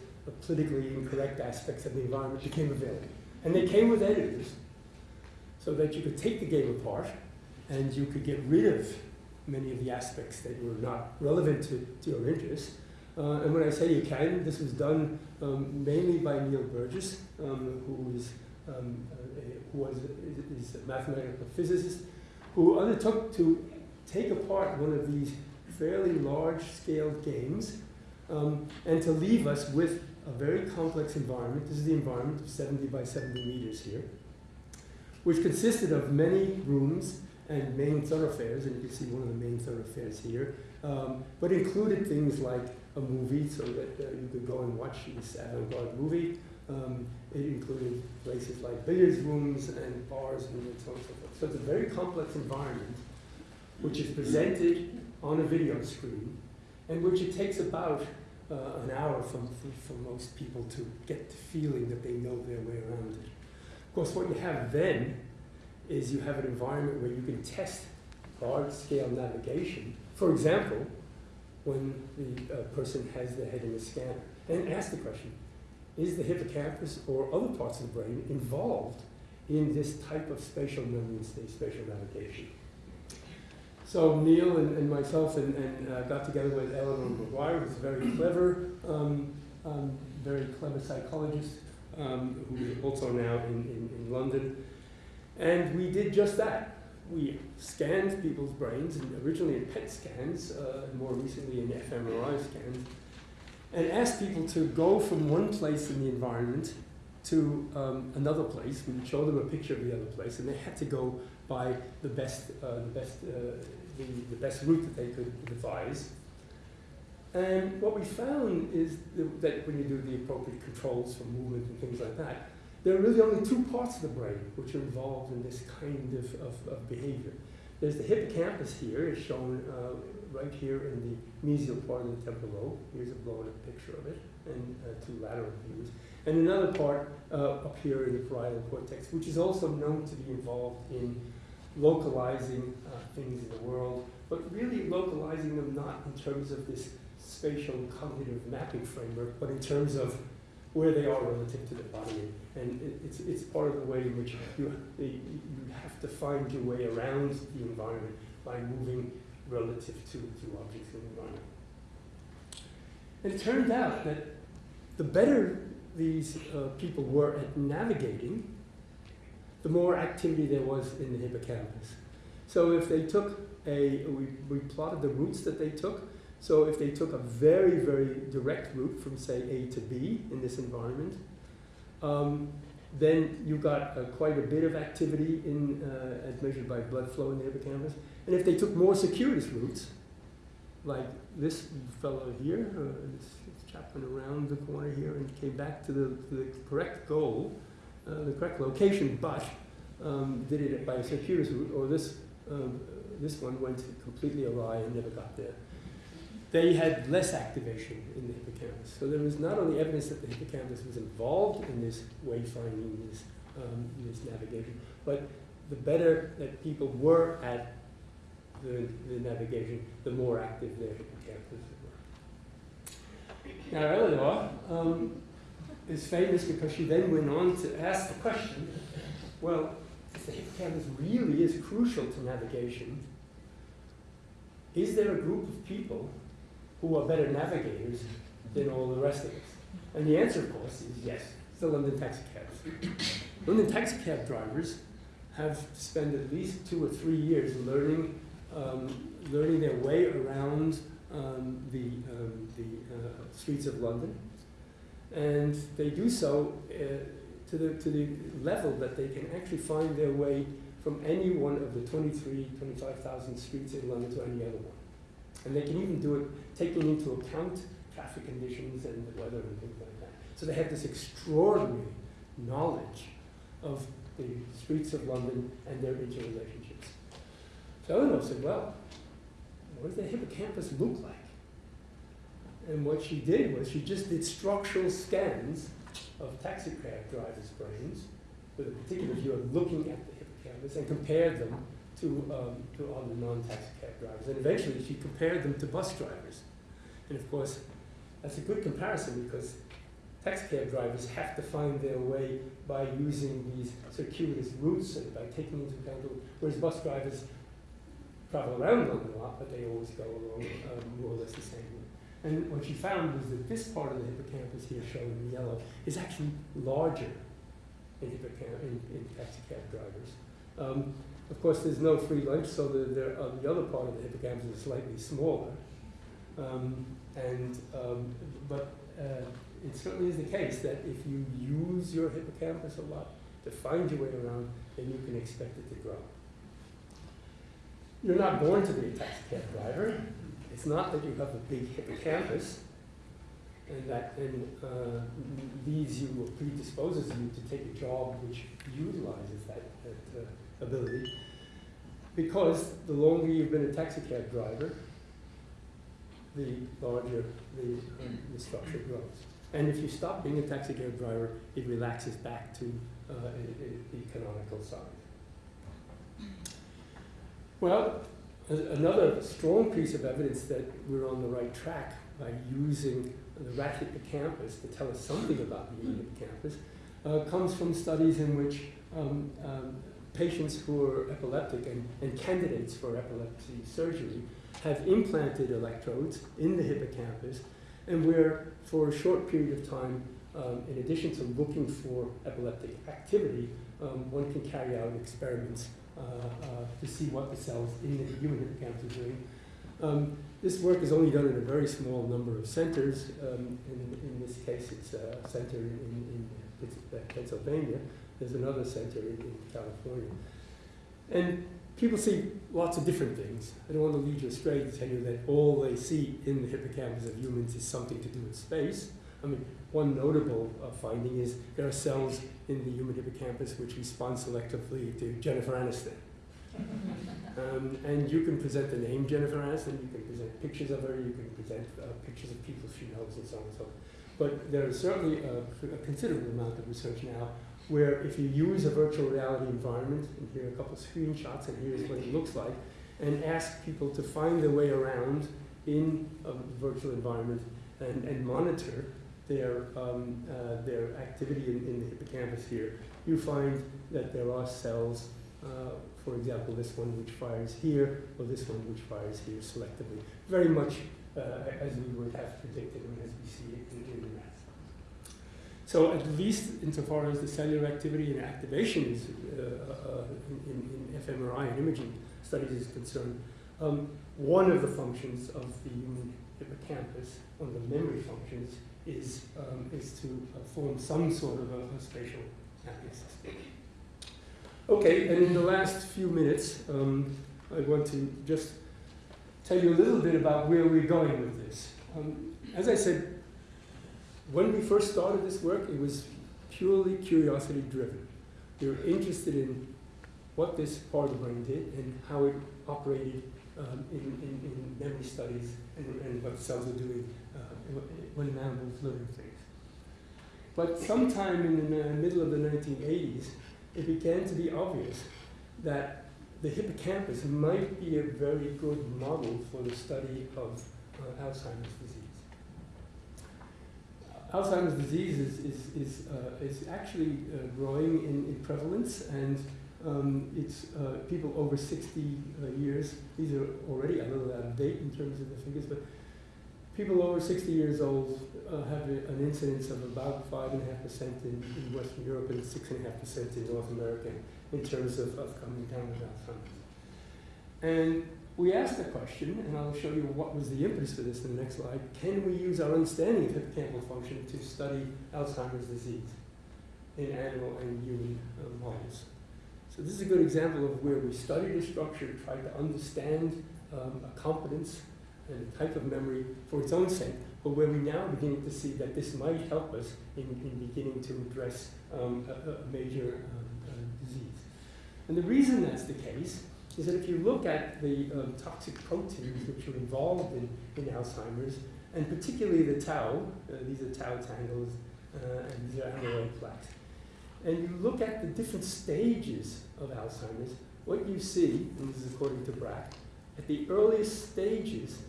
politically incorrect aspects of the environment became available. And they came with editors so that you could take the game apart and you could get rid of many of the aspects that were not relevant to, to your interests. Uh, and when I say you can, this was done um, mainly by Neil Burgess, um, who is um, uh, who was is a mathematical physicist, who undertook to take apart one of these fairly large-scale games um, and to leave us with a very complex environment. This is the environment of 70 by 70 meters here, which consisted of many rooms and main thoroughfares, and you can see one of the main thoroughfares here, um, but included things like a movie so that uh, you could go and watch this avant-garde movie. Um, it included places like billiards rooms and bars and so on and so forth. So it's a very complex environment which is presented on a video screen and which it takes about uh, an hour from, for, most people to get the feeling that they know their way around it. Of course, what you have then is you have an environment where you can test large-scale navigation. For example, when the uh, person has their head in the scanner, and ask the question, is the hippocampus or other parts of the brain involved in this type of spatial memory state, spatial navigation? So Neil and, and myself and, and uh, got together with Eleanor Maguire, who's a very clever, um, um, very clever psychologist, um, who is also now in, in, in London. And we did just that. We scanned people's brains, and originally in PET scans, uh, more recently in fMRI scans, and asked people to go from one place in the environment to um, another place. We would show them a picture of the other place, and they had to go by the best, uh, the best, uh, the, the best route that they could devise. And what we found is that when you do the appropriate controls for movement and things like that, there are really only two parts of the brain which are involved in this kind of, of, of behavior. There's the hippocampus here, is shown uh, right here in the mesial part of the temporal lobe. Here's a blown-up picture of it, and uh, two lateral views. And another part uh, up here in the parietal cortex, which is also known to be involved in localizing uh, things in the world, but really localizing them not in terms of this spatial cognitive mapping framework, but in terms of where they are relative to the body. And it, it's, it's part of the way in which you, you to find your way around the environment by moving relative to, to objects in the environment. And it turned out that the better these uh, people were at navigating, the more activity there was in the hippocampus. So if they took a, we, we plotted the routes that they took, so if they took a very, very direct route from, say, A to B in this environment, um, then you got uh, quite a bit of activity in, uh, as measured by blood flow in the hippocampus. And if they took more circuitous routes, like this fellow here, uh, this, this chap went around the corner here and came back to the, the correct goal, uh, the correct location, but um, did it by a circuitous route, or this, um, this one went completely awry and never got there they had less activation in the hippocampus. So there was not only evidence that the hippocampus was involved in this wayfinding, this, um, this navigation, but the better that people were at the, the navigation, the more active their hippocampus were. Now Eleanor um, is famous because she then went on to ask the question, well, if the hippocampus really is crucial to navigation, is there a group of people who are better navigators than all the rest of us? And the answer, of course, is yes. It's the London taxi cabs. London taxi cab drivers have spent at least two or three years learning, um, learning their way around um, the, um, the uh, streets of London. And they do so uh, to, the, to the level that they can actually find their way from any one of the 23, 25,000 streets in London to any other one. And they can even do it taking into account traffic conditions and the weather and things like that. So they have this extraordinary knowledge of the streets of London and their interrelationships. So Eleanor said, well, what does the hippocampus look like? And what she did was she just did structural scans of taxi cab drivers' brains with a particular view of looking at the hippocampus and compared them to, um, to other non-taxi cab drivers. And eventually she compared them to bus drivers. And of course, that's a good comparison because taxi cab drivers have to find their way by using these circuitous routes and by taking into account, whereas bus drivers travel around London a lot, but they always go along um, more or less the same way. And what she found was that this part of the hippocampus here, shown in yellow, is actually larger in, hippocamp- in, in taxi cab drivers. Um, of course, there's no free lunch, so the, the, uh, the other part of the hippocampus is slightly smaller. Um, and, um, but uh, it certainly is the case that if you use your hippocampus a lot to find your way around, then you can expect it to grow. You're not born to be a taxi cab driver. It's not that you have a big hippocampus and that then uh, leads you or predisposes you to take a job which utilizes that, that uh, ability. Because the longer you've been a taxi cab driver, the larger the, um, the structure grows. And if you stop being a taxi cab driver, it relaxes back to uh, the canonical size. Well, another strong piece of evidence that we're on the right track by using the rat hippocampus to tell us something about the hippocampus uh, comes from studies in which um, um, patients who are epileptic and, and candidates for epilepsy surgery have implanted electrodes in the hippocampus and where for a short period of time, um, in addition to looking for epileptic activity, um, one can carry out experiments uh, uh, to see what the cells in the human hippocampus are doing. Um, this work is only done in a very small number of centers. Um, in, in this case, it's a center in, in, in Pennsylvania. There's another center in, California. And people see lots of different things. I don't want to lead you astray to tell you that all they see in the hippocampus of humans is something to do with space. I mean, one notable uh, finding is there are cells in the human hippocampus which respond selectively to Jennifer Aniston. [laughs] Um, and you can present the name Jennifer Aniston, you can present pictures of her, you can present uh, pictures of people she knows, and so on and so on. But there is certainly a, a considerable amount of research now where if you use a virtual reality environment, and here are a couple of screenshots, and here's what it looks like, and ask people to find their way around in a virtual environment and, and monitor their, um, uh, their activity in, in the hippocampus here, you find that there are cells, uh, for example, this one which fires here, or this one which fires here selectively, very much uh, as we would have predicted and as we see it in, in the rats. So at least insofar as the cellular activity and activation is uh, uh, in, in, fMRI and imaging studies is concerned, um, one of the functions of the hippocampus, one of the memory functions, is, um, is to uh, form some sort of a, a spatial mapping. Okay, and in the last few minutes, um, I want to just tell you a little bit about where we're going with this. Um, as I said, when we first started this work, it was purely curiosity driven. We were interested in what this part of the brain did and how it operated um, in, in, in, memory studies and, and, what cells are doing uh, when an animal is living things. But sometime in the middle of the 1980s, it began to be obvious that the hippocampus might be a very good model for the study of uh, Alzheimer's disease. Alzheimer's disease is, is, is, uh, is actually uh, growing in, in, prevalence and um, it's uh, people over 60 uh, years. These are already a little out of date in terms of the figures, but people over 60 years old uh, have a, an incidence of about 5.5% in, in Western Europe and 6.5% in North America in terms of, of coming down with Alzheimer's. And we asked the question, and I'll show you what was the impetus for this in the next slide. Can we use our understanding of hippocampal function to study Alzheimer's disease in animal and human uh, models? So this is a good example of where we studied the structure, tried to understand um, a competence and a type of memory for its own sake, but where we now are beginning to see that this might help us in, in beginning to address um, a, a, major um, uh, disease. And the reason that's the case is that if you look at the um, toxic proteins which are involved in, in Alzheimer's, and particularly the tau, uh, these are tau tangles, uh, and these are amyloid plaques, and you look at the different stages of Alzheimer's, what you see, and this is according to Braak, at the earliest stages,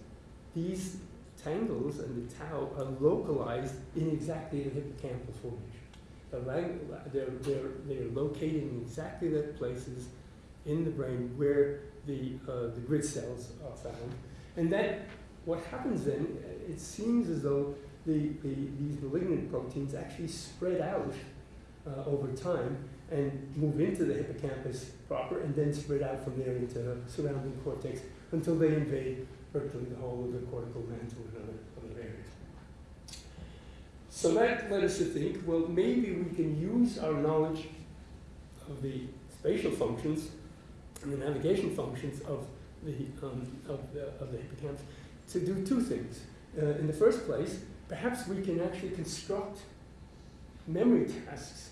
these tangles and the tau are localized in exactly the hippocampal formation. They're, they're, they're located in exactly the places in the brain where the, uh, the grid cells are found. And that, what happens then, it seems as though the, the, these malignant proteins actually spread out uh, over time and move into the hippocampus proper and then spread out from there into the surrounding cortex until they invade virtually the whole of the cortical mantle and other, other areas. So that led us to think, well, maybe we can use our knowledge of the spatial functions and the navigation functions of the, um, of the, of the hippocampus to do two things. Uh, in the first place, perhaps we can actually construct memory tasks,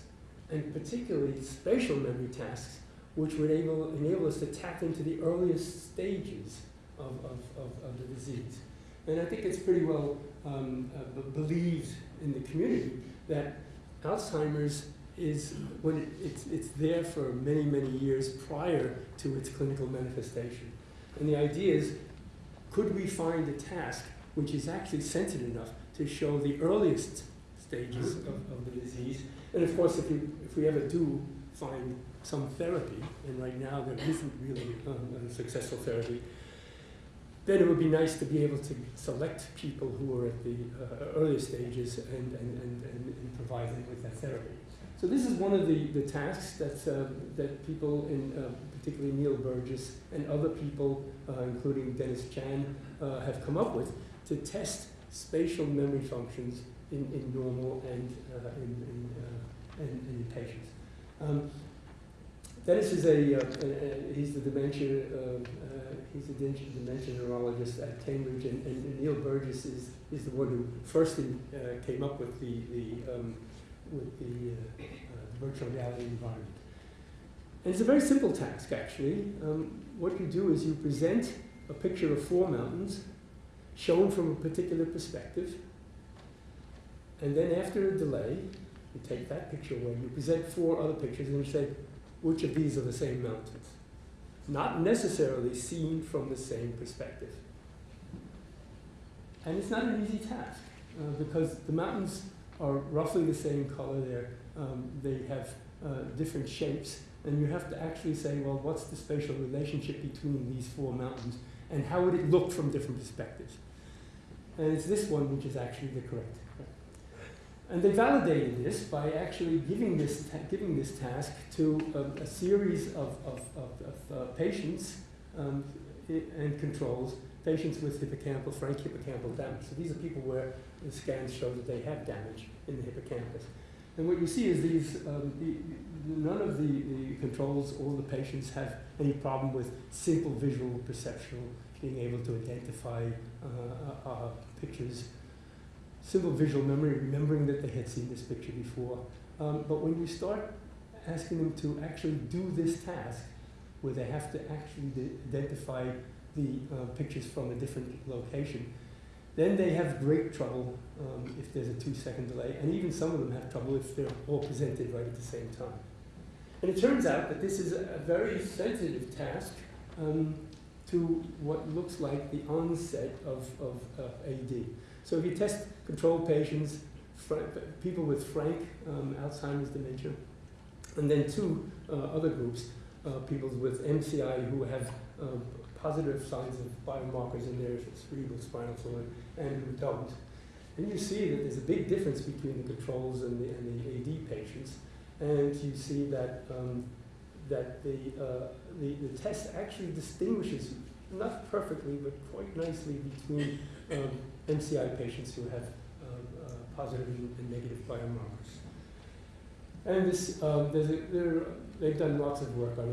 and particularly spatial memory tasks, which would enable, enable us to tap into the earliest stages of, of, of, of the disease. And I think it's pretty well um, uh, believed in the community that Alzheimer's is when it, it's, it's there for many, many years prior to its clinical manifestation. And the idea is, could we find a task which is actually sensitive enough to show the earliest stages of, of the disease? And of course, if we, if we ever do find some therapy, and right now there isn't really um, a successful therapy, then it would be nice to be able to select people who are at the uh, earlier stages and, and, and, and, provide them with that therapy. So this is one of the, the tasks that, uh, that people, in, uh, particularly Neil Burgess and other people, uh, including Dennis Chan, uh, have come up with to test spatial memory functions in, in normal and uh, in, in, in, in, patients. Um, Dennis is a, uh, a, he's the dementia, uh, uh, he's a dementia neurologist at Cambridge, and, and, Neil Burgess is, is the one who first uh, came up with the, the, um, with the uh, uh, virtual reality environment. And it's a very simple task, actually. Um, what you do is you present a picture of four mountains shown from a particular perspective, and then after a delay, you take that picture away, you present four other pictures, and you say, which of these are the same mountains. Not necessarily seen from the same perspective. And it's not an easy task uh, because the mountains are roughly the same color. They're, um, they have uh, different shapes. And you have to actually say, well, what's the spatial relationship between these four mountains? And how would it look from different perspectives? And it's this one which is actually the correct and they validated this by actually giving this, giving this task to a, a series of, of, of, of uh, patients um, and controls, patients with hippocampal, frank hippocampal damage. So these are people where the scans show that they have damage in the hippocampus. And what you see is these, um, the, none of the, the controls or the patients have any problem with simple visual perception, being able to identify uh, uh, uh pictures simple visual memory, remembering that they had seen this picture before. Um, but when you start asking them to actually do this task, where they have to actually identify the uh, pictures from a different location, then they have great trouble um, if there's a two second delay, and even some of them have trouble if they're all presented right at the same time. And it turns out that this is a very sensitive task um, to what looks like the onset of, of, AD. So if you test control patients, people with frank um, Alzheimer's dementia, and then two uh, other groups, uh, people with MCI who have um, positive signs of biomarkers in their cerebral spinal fluid and who don't. And you see that there's a big difference between the controls and the, and the AD patients. And you see that, um, that the, uh, the, the test actually distinguishes, not perfectly, but quite nicely between um, MCI patients who have um, uh, positive and negative biomarkers. And this, um, there's a, they've done lots of work on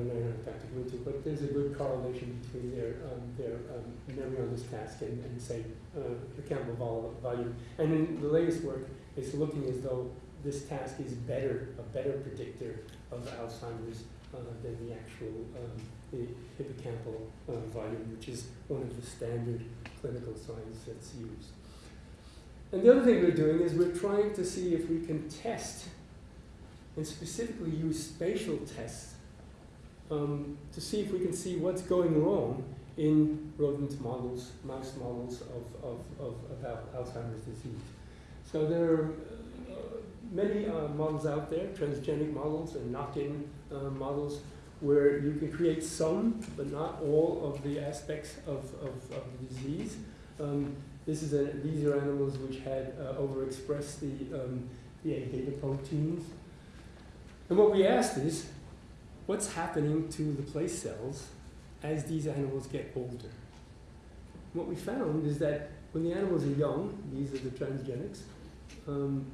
have to go into, but there's a good correlation between their, um, their um, memory on this task and, and say, uh, hippocampal volume. And then the latest work is looking as though this task is better, a better predictor of Alzheimer's uh, than the actual um, the hippocampal uh, volume, which is one of the standard clinical signs that's used. And the other thing we're doing is we're trying to see if we can test and specifically use spatial tests um, to see if we can see what's going wrong in rodent models, mouse models of, of, of Alzheimer's disease. So there are uh, many uh, models out there, transgenic models and knock-in uh, models, where you can create some, but not all of the aspects of, of, of the disease. Um, this is a, these are animals which had uh, overexpressed the, um, the A beta proteins. And what we asked is, what's happening to the place cells as these animals get older? What we found is that when the animals are young, these are the transgenics, um,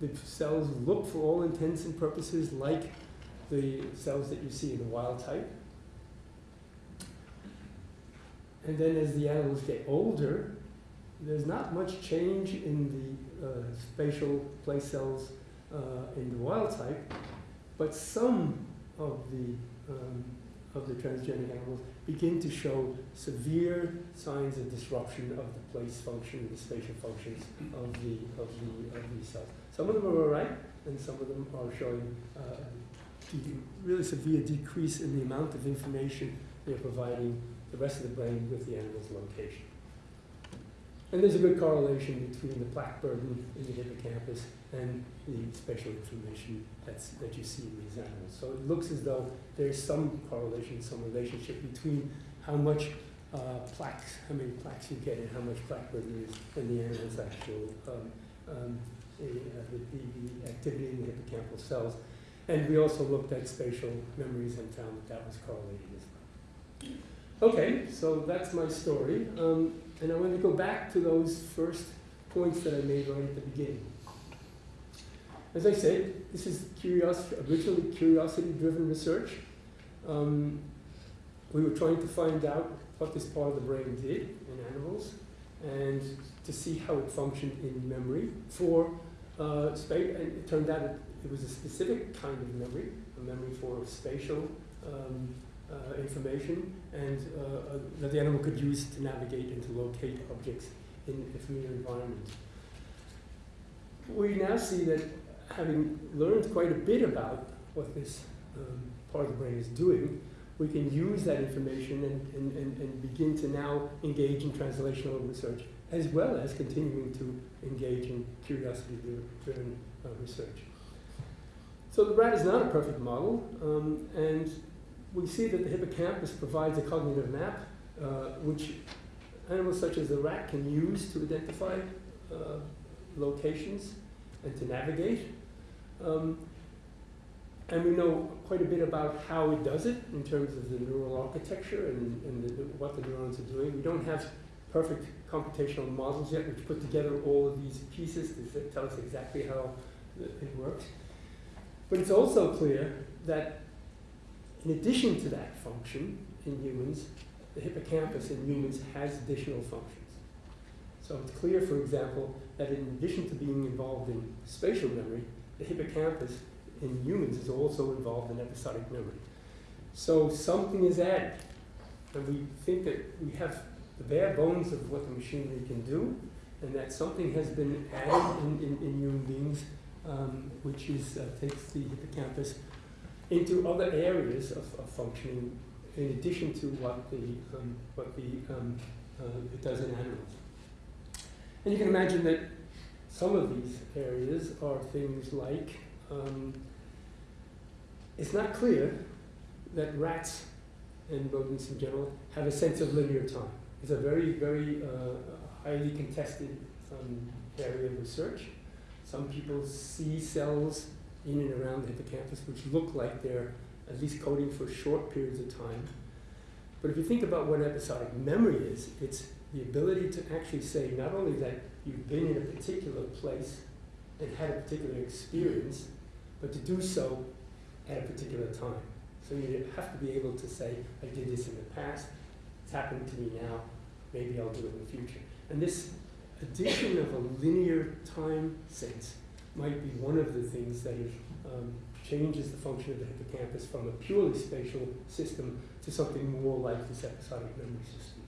the cells look for all intents and purposes like the cells that you see in the wild type. And then as the animals get older, there's not much change in the uh, spatial place cells uh, in the wild type, but some of the um, of the transgenic animals begin to show severe signs of disruption of the place function, and the spatial functions of the of the of these cells. Some of them are all right, and some of them are showing uh, really severe decrease in the amount of information they're providing the rest of the brain with the animal's location. And there's a good correlation between the plaque burden in the hippocampus and the spatial information that's, that you see in these animals. So it looks as though there's some correlation, some relationship between how much uh, plaques, how many plaques you get and how much plaque burden is in the animal's actual um, um, the, uh, the, the, activity in the hippocampal cells. And we also looked at spatial memories and found that that was correlated as well. Okay, so that's my story. Um, and I want to go back to those first points that I made right at the beginning. As I said, this is curiosity, originally curiosity-driven research. Um, we were trying to find out what this part of the brain did in animals and to see how it functioned in memory for uh, space. And it turned out it, it, was a specific kind of memory, a memory for spatial um, information, and uh, uh, that the animal could use to navigate and to locate objects in a familiar environment. We now see that having learned quite a bit about what this um, part of the brain is doing, we can use that information and, and, and, and begin to now engage in translational research as well as continuing to engage in curiosity-driven uh, research. So the rat is not a perfect model, um, and we see that the hippocampus provides a cognitive map, uh, which animals such as the rat can use to identify uh, locations and to navigate. Um, and we know quite a bit about how it does it in terms of the neural architecture and, and the, what the neurons are doing. We don't have perfect computational models yet which put together all of these pieces to tell us exactly how it works. But it's also clear that in addition to that function in humans, the hippocampus in humans has additional functions. So it's clear, for example, that in addition to being involved in spatial memory, the hippocampus in humans is also involved in episodic memory. So something is added, and we think that we have the bare bones of what the machinery can do, and that something has been added in, in, in human beings, um, which is, uh, takes the hippocampus into other areas of, of functioning in addition to what the, um, what the, um, uh, it does in animals. And you can imagine that some of these areas are things like, um, it's not clear that rats and rodents in general have a sense of linear time. It's a very, very uh, highly contested um, area of research. Some people see cells in and around the hippocampus which look like they're at least coding for short periods of time. But if you think about what episodic memory is, it's the ability to actually say not only that you've been in a particular place and had a particular experience, but to do so at a particular time. So you have to be able to say, I did this in the past, it's happened to me now, maybe I'll do it in the future. And this addition of a linear time sense might be one of the things that um, changes the function of the hippocampus from a purely spatial system to something more like this episodic memory system.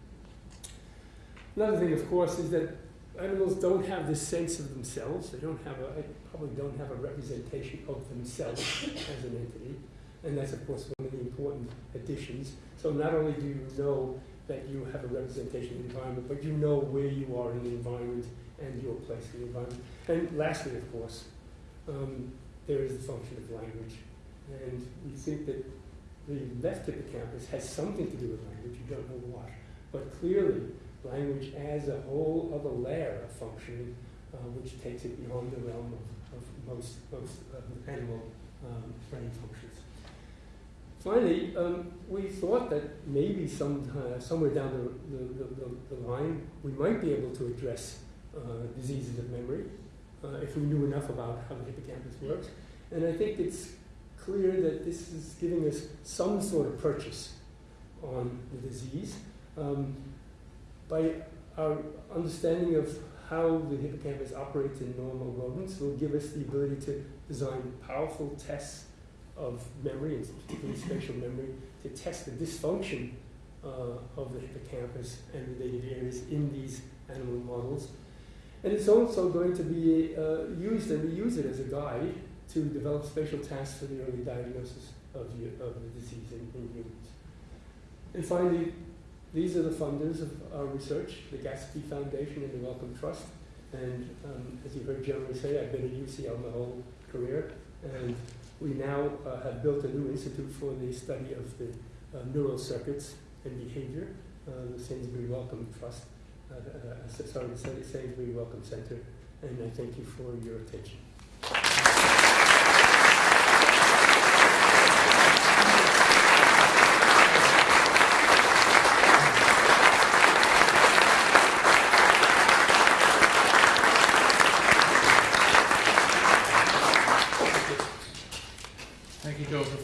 Another thing, of course, is that animals don't have this sense of themselves. They don't have a, probably don't have a representation of themselves as an entity. And that's, of course, one of the important additions. So not only do you know that you have a representation of the environment, but you know where you are in the environment and your place in the environment. And lastly, of course, um, there is the function of language. And we think that the left hippocampus has something to do with language, you don't know what. But clearly, language adds a whole other layer of functioning, uh, which takes it beyond the realm of, of most, most um, animal um, brain functions. Finally, um, we thought that maybe some, uh, somewhere down the, the, the, the, line, we might be able to address uh, diseases of memory uh, if we knew enough about how the hippocampus works. And I think it's clear that this is giving us some sort of purchase on the disease. Um, by our understanding of how the hippocampus operates in normal rodents will give us the ability to design powerful tests of memory, and particularly spatial memory, to test the dysfunction uh, of the hippocampus and related areas in these animal models. And it's also going to be uh, used, and we use it as a guide to develop spatial tasks for the early diagnosis of the, of the disease in, in humans. And finally, these are the funders of our research, the Gatsby Foundation and the Wellcome Trust. And um, as you heard Jeremy say, I've been at UCL my whole career. And we now uh, have built a new institute for the study of the uh, neural circuits and behavior, uh, the Sainsbury Wellcome Trust, uh, uh, sorry, the Sainsbury Wellcome Center. And I thank you for your attention.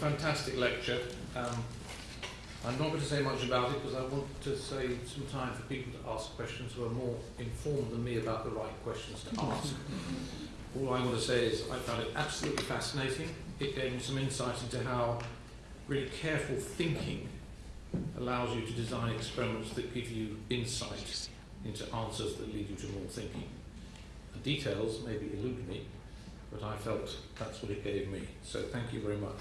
fantastic lecture. Um, I'm not going to say much about it because I want to save some time for people to ask questions who are more informed than me about the right questions to ask. All I want to say is I found it absolutely fascinating. It gave me some insight into how really careful thinking allows you to design experiments that give you insight into answers that lead you to more thinking. The details maybe elude me, but I felt that's what it gave me. So thank you very much.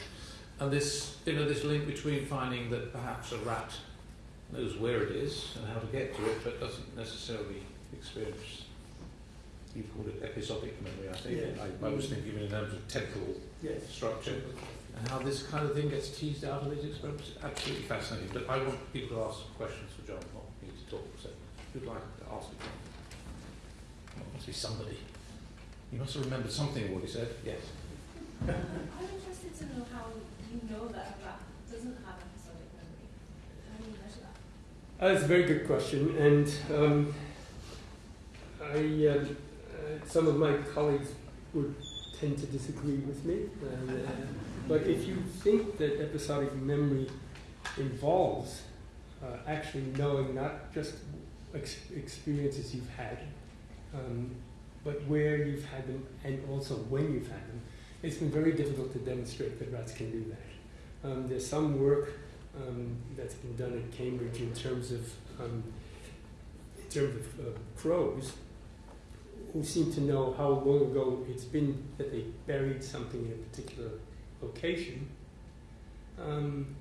And this, you know, this link between finding that perhaps a rat knows where it is and how to get to it, but doesn't necessarily experience. You called it episodic memory, I think. Yeah. I, I was thinking in terms of temporal yes. structure, and how this kind of thing gets teased out of these experiments. Absolutely fascinating. But I want people to ask questions for John, not me to talk. So, who'd like to ask a question? Well, must be somebody. You must have remembered something of what he said. Yes. I'm interested to know how you know that a rat doesn't have episodic memory? How do you measure that? Uh, that's a very good question, and um, I, uh, uh, some of my colleagues would tend to disagree with me. And, uh, but if you think that episodic memory involves uh, actually knowing not just ex experiences you've had, um, but where you've had them and also when you've had them, it's been very difficult to demonstrate that rats can do that. Um, there's some work um, that's been done at Cambridge in terms of um, in terms of uh, crows who seem to know how long ago it's been that they buried something in a particular location. Um,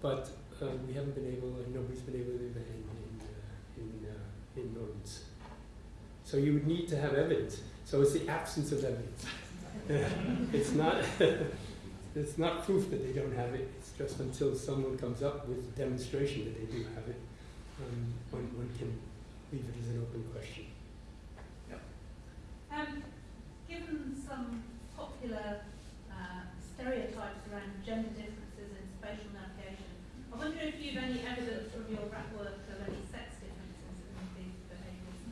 but uh, we haven't been able, and nobody's been able to do that in, in, uh, in, uh, in rodents. So you would need to have evidence. So it's the absence of evidence. [laughs] [laughs] it's not [laughs] it's not proof that they don't have it. It's just until someone comes up with a demonstration that they do have it, um, one, one can leave it as an open question. Um, given some popular uh, stereotypes around gender differences in spatial navigation, I wonder if you've any evidence from your rat work of any sex differences in these behaviours.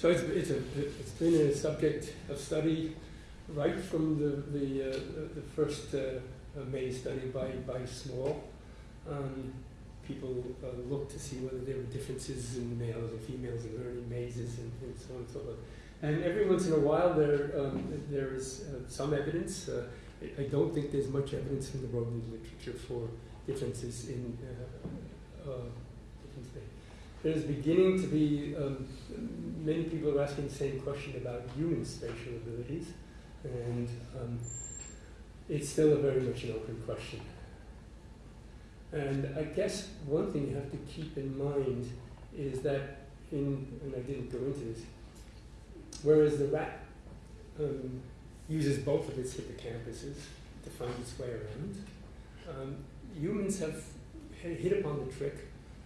So it's, it's, a, it's been a subject of study right from the, the, uh, the first uh, maze study by, by Small. Um, people uh, looked to see whether there were differences in males and females in learning mazes and, and so on and so forth. And every once in a while there, um, there is uh, some evidence. Uh, I, I don't think there's much evidence in the rodent literature for differences in uh, there's beginning to be, um, many people are asking the same question about human spatial abilities, and um, it's still a very much an open question. And I guess one thing you have to keep in mind is that in, and I didn't go into this, whereas the rat um, uses both of its hippocampuses to find its way around, Um, humans have hit upon the trick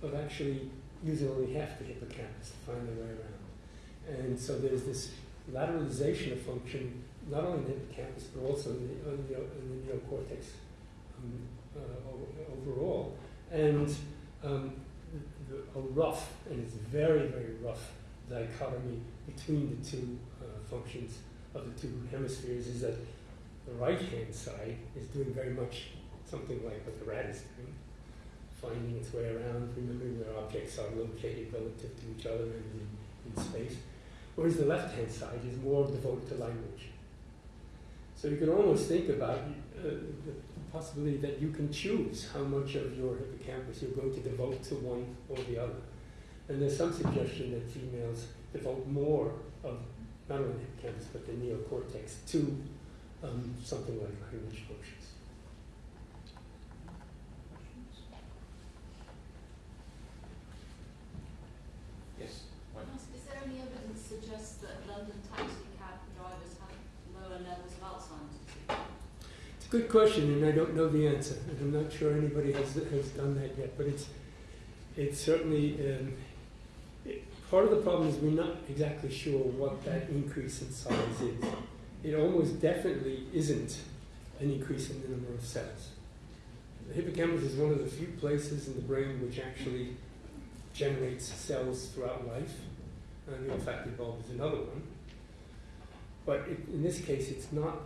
of actually using only half the hippocampus to find their way around. And so there's this lateralization of function, not only in the hippocampus, but also in the, in the, in the neocortex um, uh, overall. And um, the, a rough, and it's very, very rough, dichotomy between the two uh, functions of the two hemispheres is that the right hand side is doing very much something like what the rat is doing, finding its way around, remembering where objects are located relative to each other in, in space. Whereas the left hand side is more devoted to language. So you can almost think about uh, the possibility that you can choose how much of your hippocampus you're going to devote to one or the other. And there's some suggestion that females devote more of not only the hippocampus but the neocortex to um, something like language functions. Yes. Is there any evidence that suggests that London taxi cab drivers have lower levels of Alzheimer's disease? It's a good question, and I don't know the answer, and I'm not sure anybody has, has done that yet. But it's it's certainly um, it, part of the problem is we're not exactly sure what that increase in size is. It almost definitely isn't an increase in the number of cells. The hippocampus is one of the few places in the brain which actually generates cells throughout life, and in fact, the bulb is another one. But it, in this case, it's not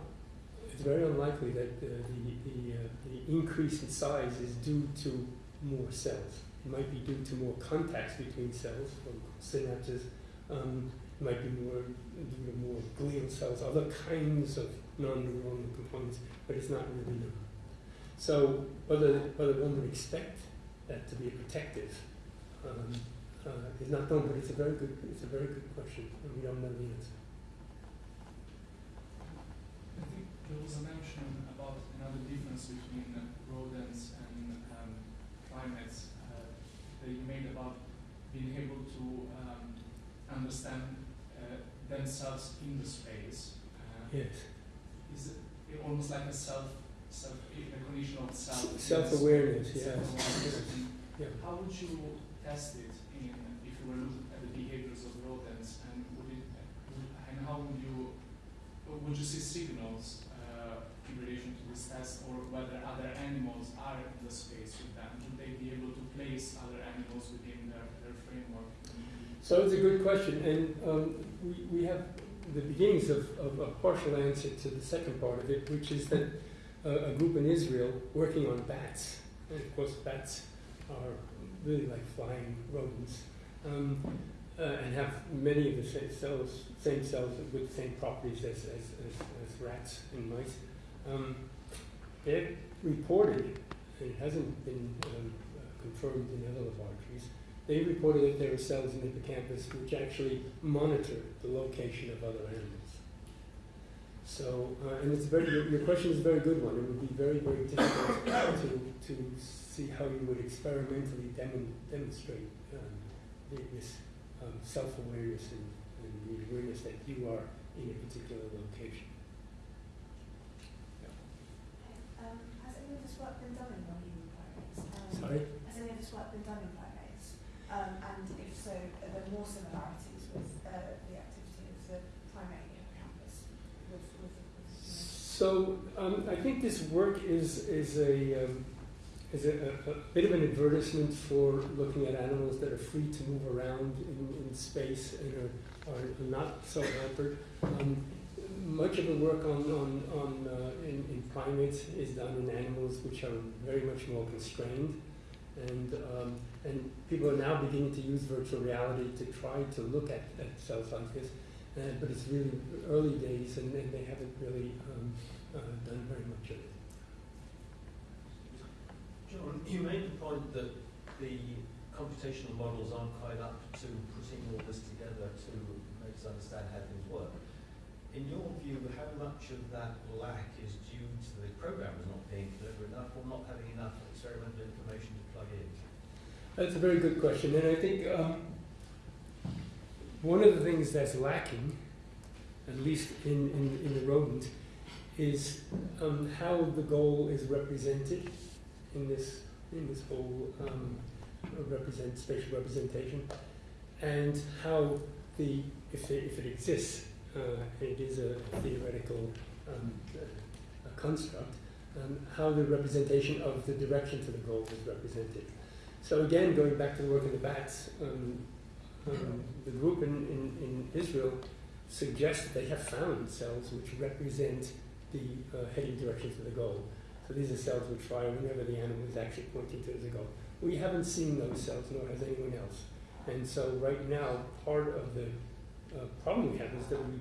it's very unlikely that the, the, the, uh, the increase in size is due to more cells. It might be due to more contacts between cells, or synapses. Um, it might be more due to more glial cells, other kinds of non-neuronal components, but it's not really known. So whether, whether one would expect that to be protective um, uh, is not known, but it's a very good, it's a very good question, and we don't know the answer. I think there was a mention about another difference between rodents and um, primates uh, that you made about being able to um, understand uh, themselves in the space. Uh, Yes. Is it almost like a self self recognition of self? Self-awareness, yes. Self-awareness. And Yeah. How would you test it in if you were looking at the behaviors of rodents and would it and how would you would you see signals uh, in relation to this test or whether other animals are in the space with them? Would they be able to place other animals within their, their framework? So it's a good question, and um, we, we have the beginnings of, of a partial answer to the second part of it, which is that uh, a group in Israel working on bats, and of course bats are really like flying rodents, um, uh, and have many of the same cells, same cells with the same properties as, as, as, as rats and mice. Um, they reported, it hasn't been um, confirmed in other laboratories, they reported that there are cells in the hippocampus which actually monitor the location of other animals. So, uh, and it's very, your, your question is a very good one. It would be very, very difficult to, to see how you would experimentally demon, demonstrate um, this um, self-awareness and, and the awareness that you are in a particular location. Um, has any of this work been done in non-human primates? Um, Sorry? Has any of this work been done in primates? Um, and if so, are there more similarities with uh, the activity of the primate hippocampus with, with, with you know, So um, I think this work is is a um, is a, a, a bit of an advertisement for looking at animals that are free to move around in, in space and are, are not so hampered. Um, much of the work on on, on uh, in, in primates is done in animals which are very much more constrained, and um, and people are now beginning to use virtual reality to try to look at, at cells like this. Uh, but it's really early days, and, and they haven't really um, uh, done very much of it. John, you made the point that the computational models aren't quite up to putting all this together to make us understand how things work. In your view, how much of that lack is due to the programmers not being clever enough or not having enough experimental information to plug in? That's a very good question, and I think um, one of the things that's lacking, at least in, in, in the rodent, is um, how the goal is represented in this in this whole um, represent spatial representation, and how the if it, if it exists, it is a theoretical um, a construct, um, how the representation of the direction to the goal is represented. So again, going back to the work in the bats, um, um, the group in, in, in Israel suggests that they have found cells which represent the uh, heading direction to the goal. So these are cells which fire whenever the animal is actually pointing to the goal. We haven't seen those cells, nor has anyone else. And so right now, part of the uh, problem we have is that we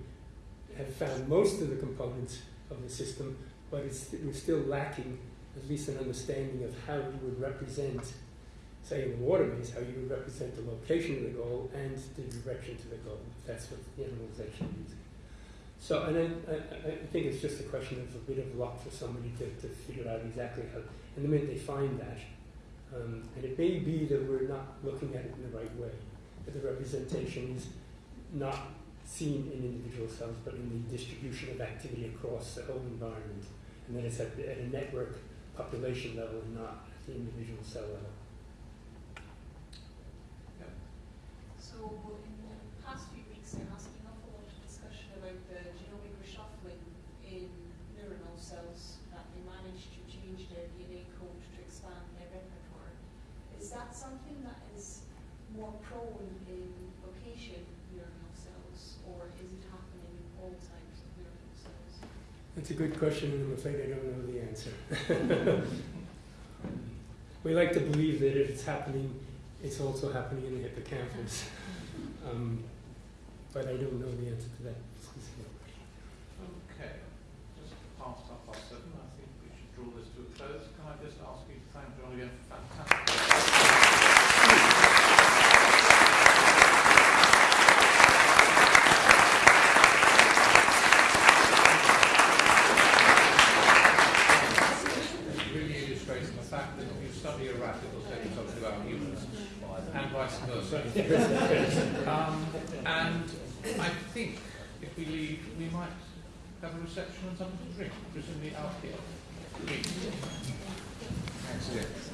have found most of the components of the system, but it's, we're still lacking at least an understanding of how you would represent, say in the waterways, how you would represent the location of the goal and the direction to the goal, if that's what the animal is. So, and I, I, I think it's just a question of a bit of luck for somebody to, to figure out exactly how, and the minute they find that, um, and it may be that we're not looking at it in the right way, that the representation is not seen in individual cells, but in the distribution of activity across the whole environment, and then it's at, the, at a network population level and not at the individual cell level. So in the past few weeks there has been an awful lot of discussion about the genomic reshuffling in neuronal cells that they manage to change their DNA code to expand their repertoire. Is that something that is more prone in location neuronal cells or is it happening in all types of neuronal cells? That's a good question, and I'm afraid I don't know the answer. [laughs] we like to believe that if it's happening, it's also happening in the hippocampus. Um, but I don't know the answer to that. Okay, just past half past seven, I think we should draw this to a close. Can I just ask you to thank John again for fantastic. really illustrating the fact that if you study a rat, it will tell you something about humans, and vice versa. um, and I think if we leave, we might have a reception and something to drink, presumably out here. Thanks.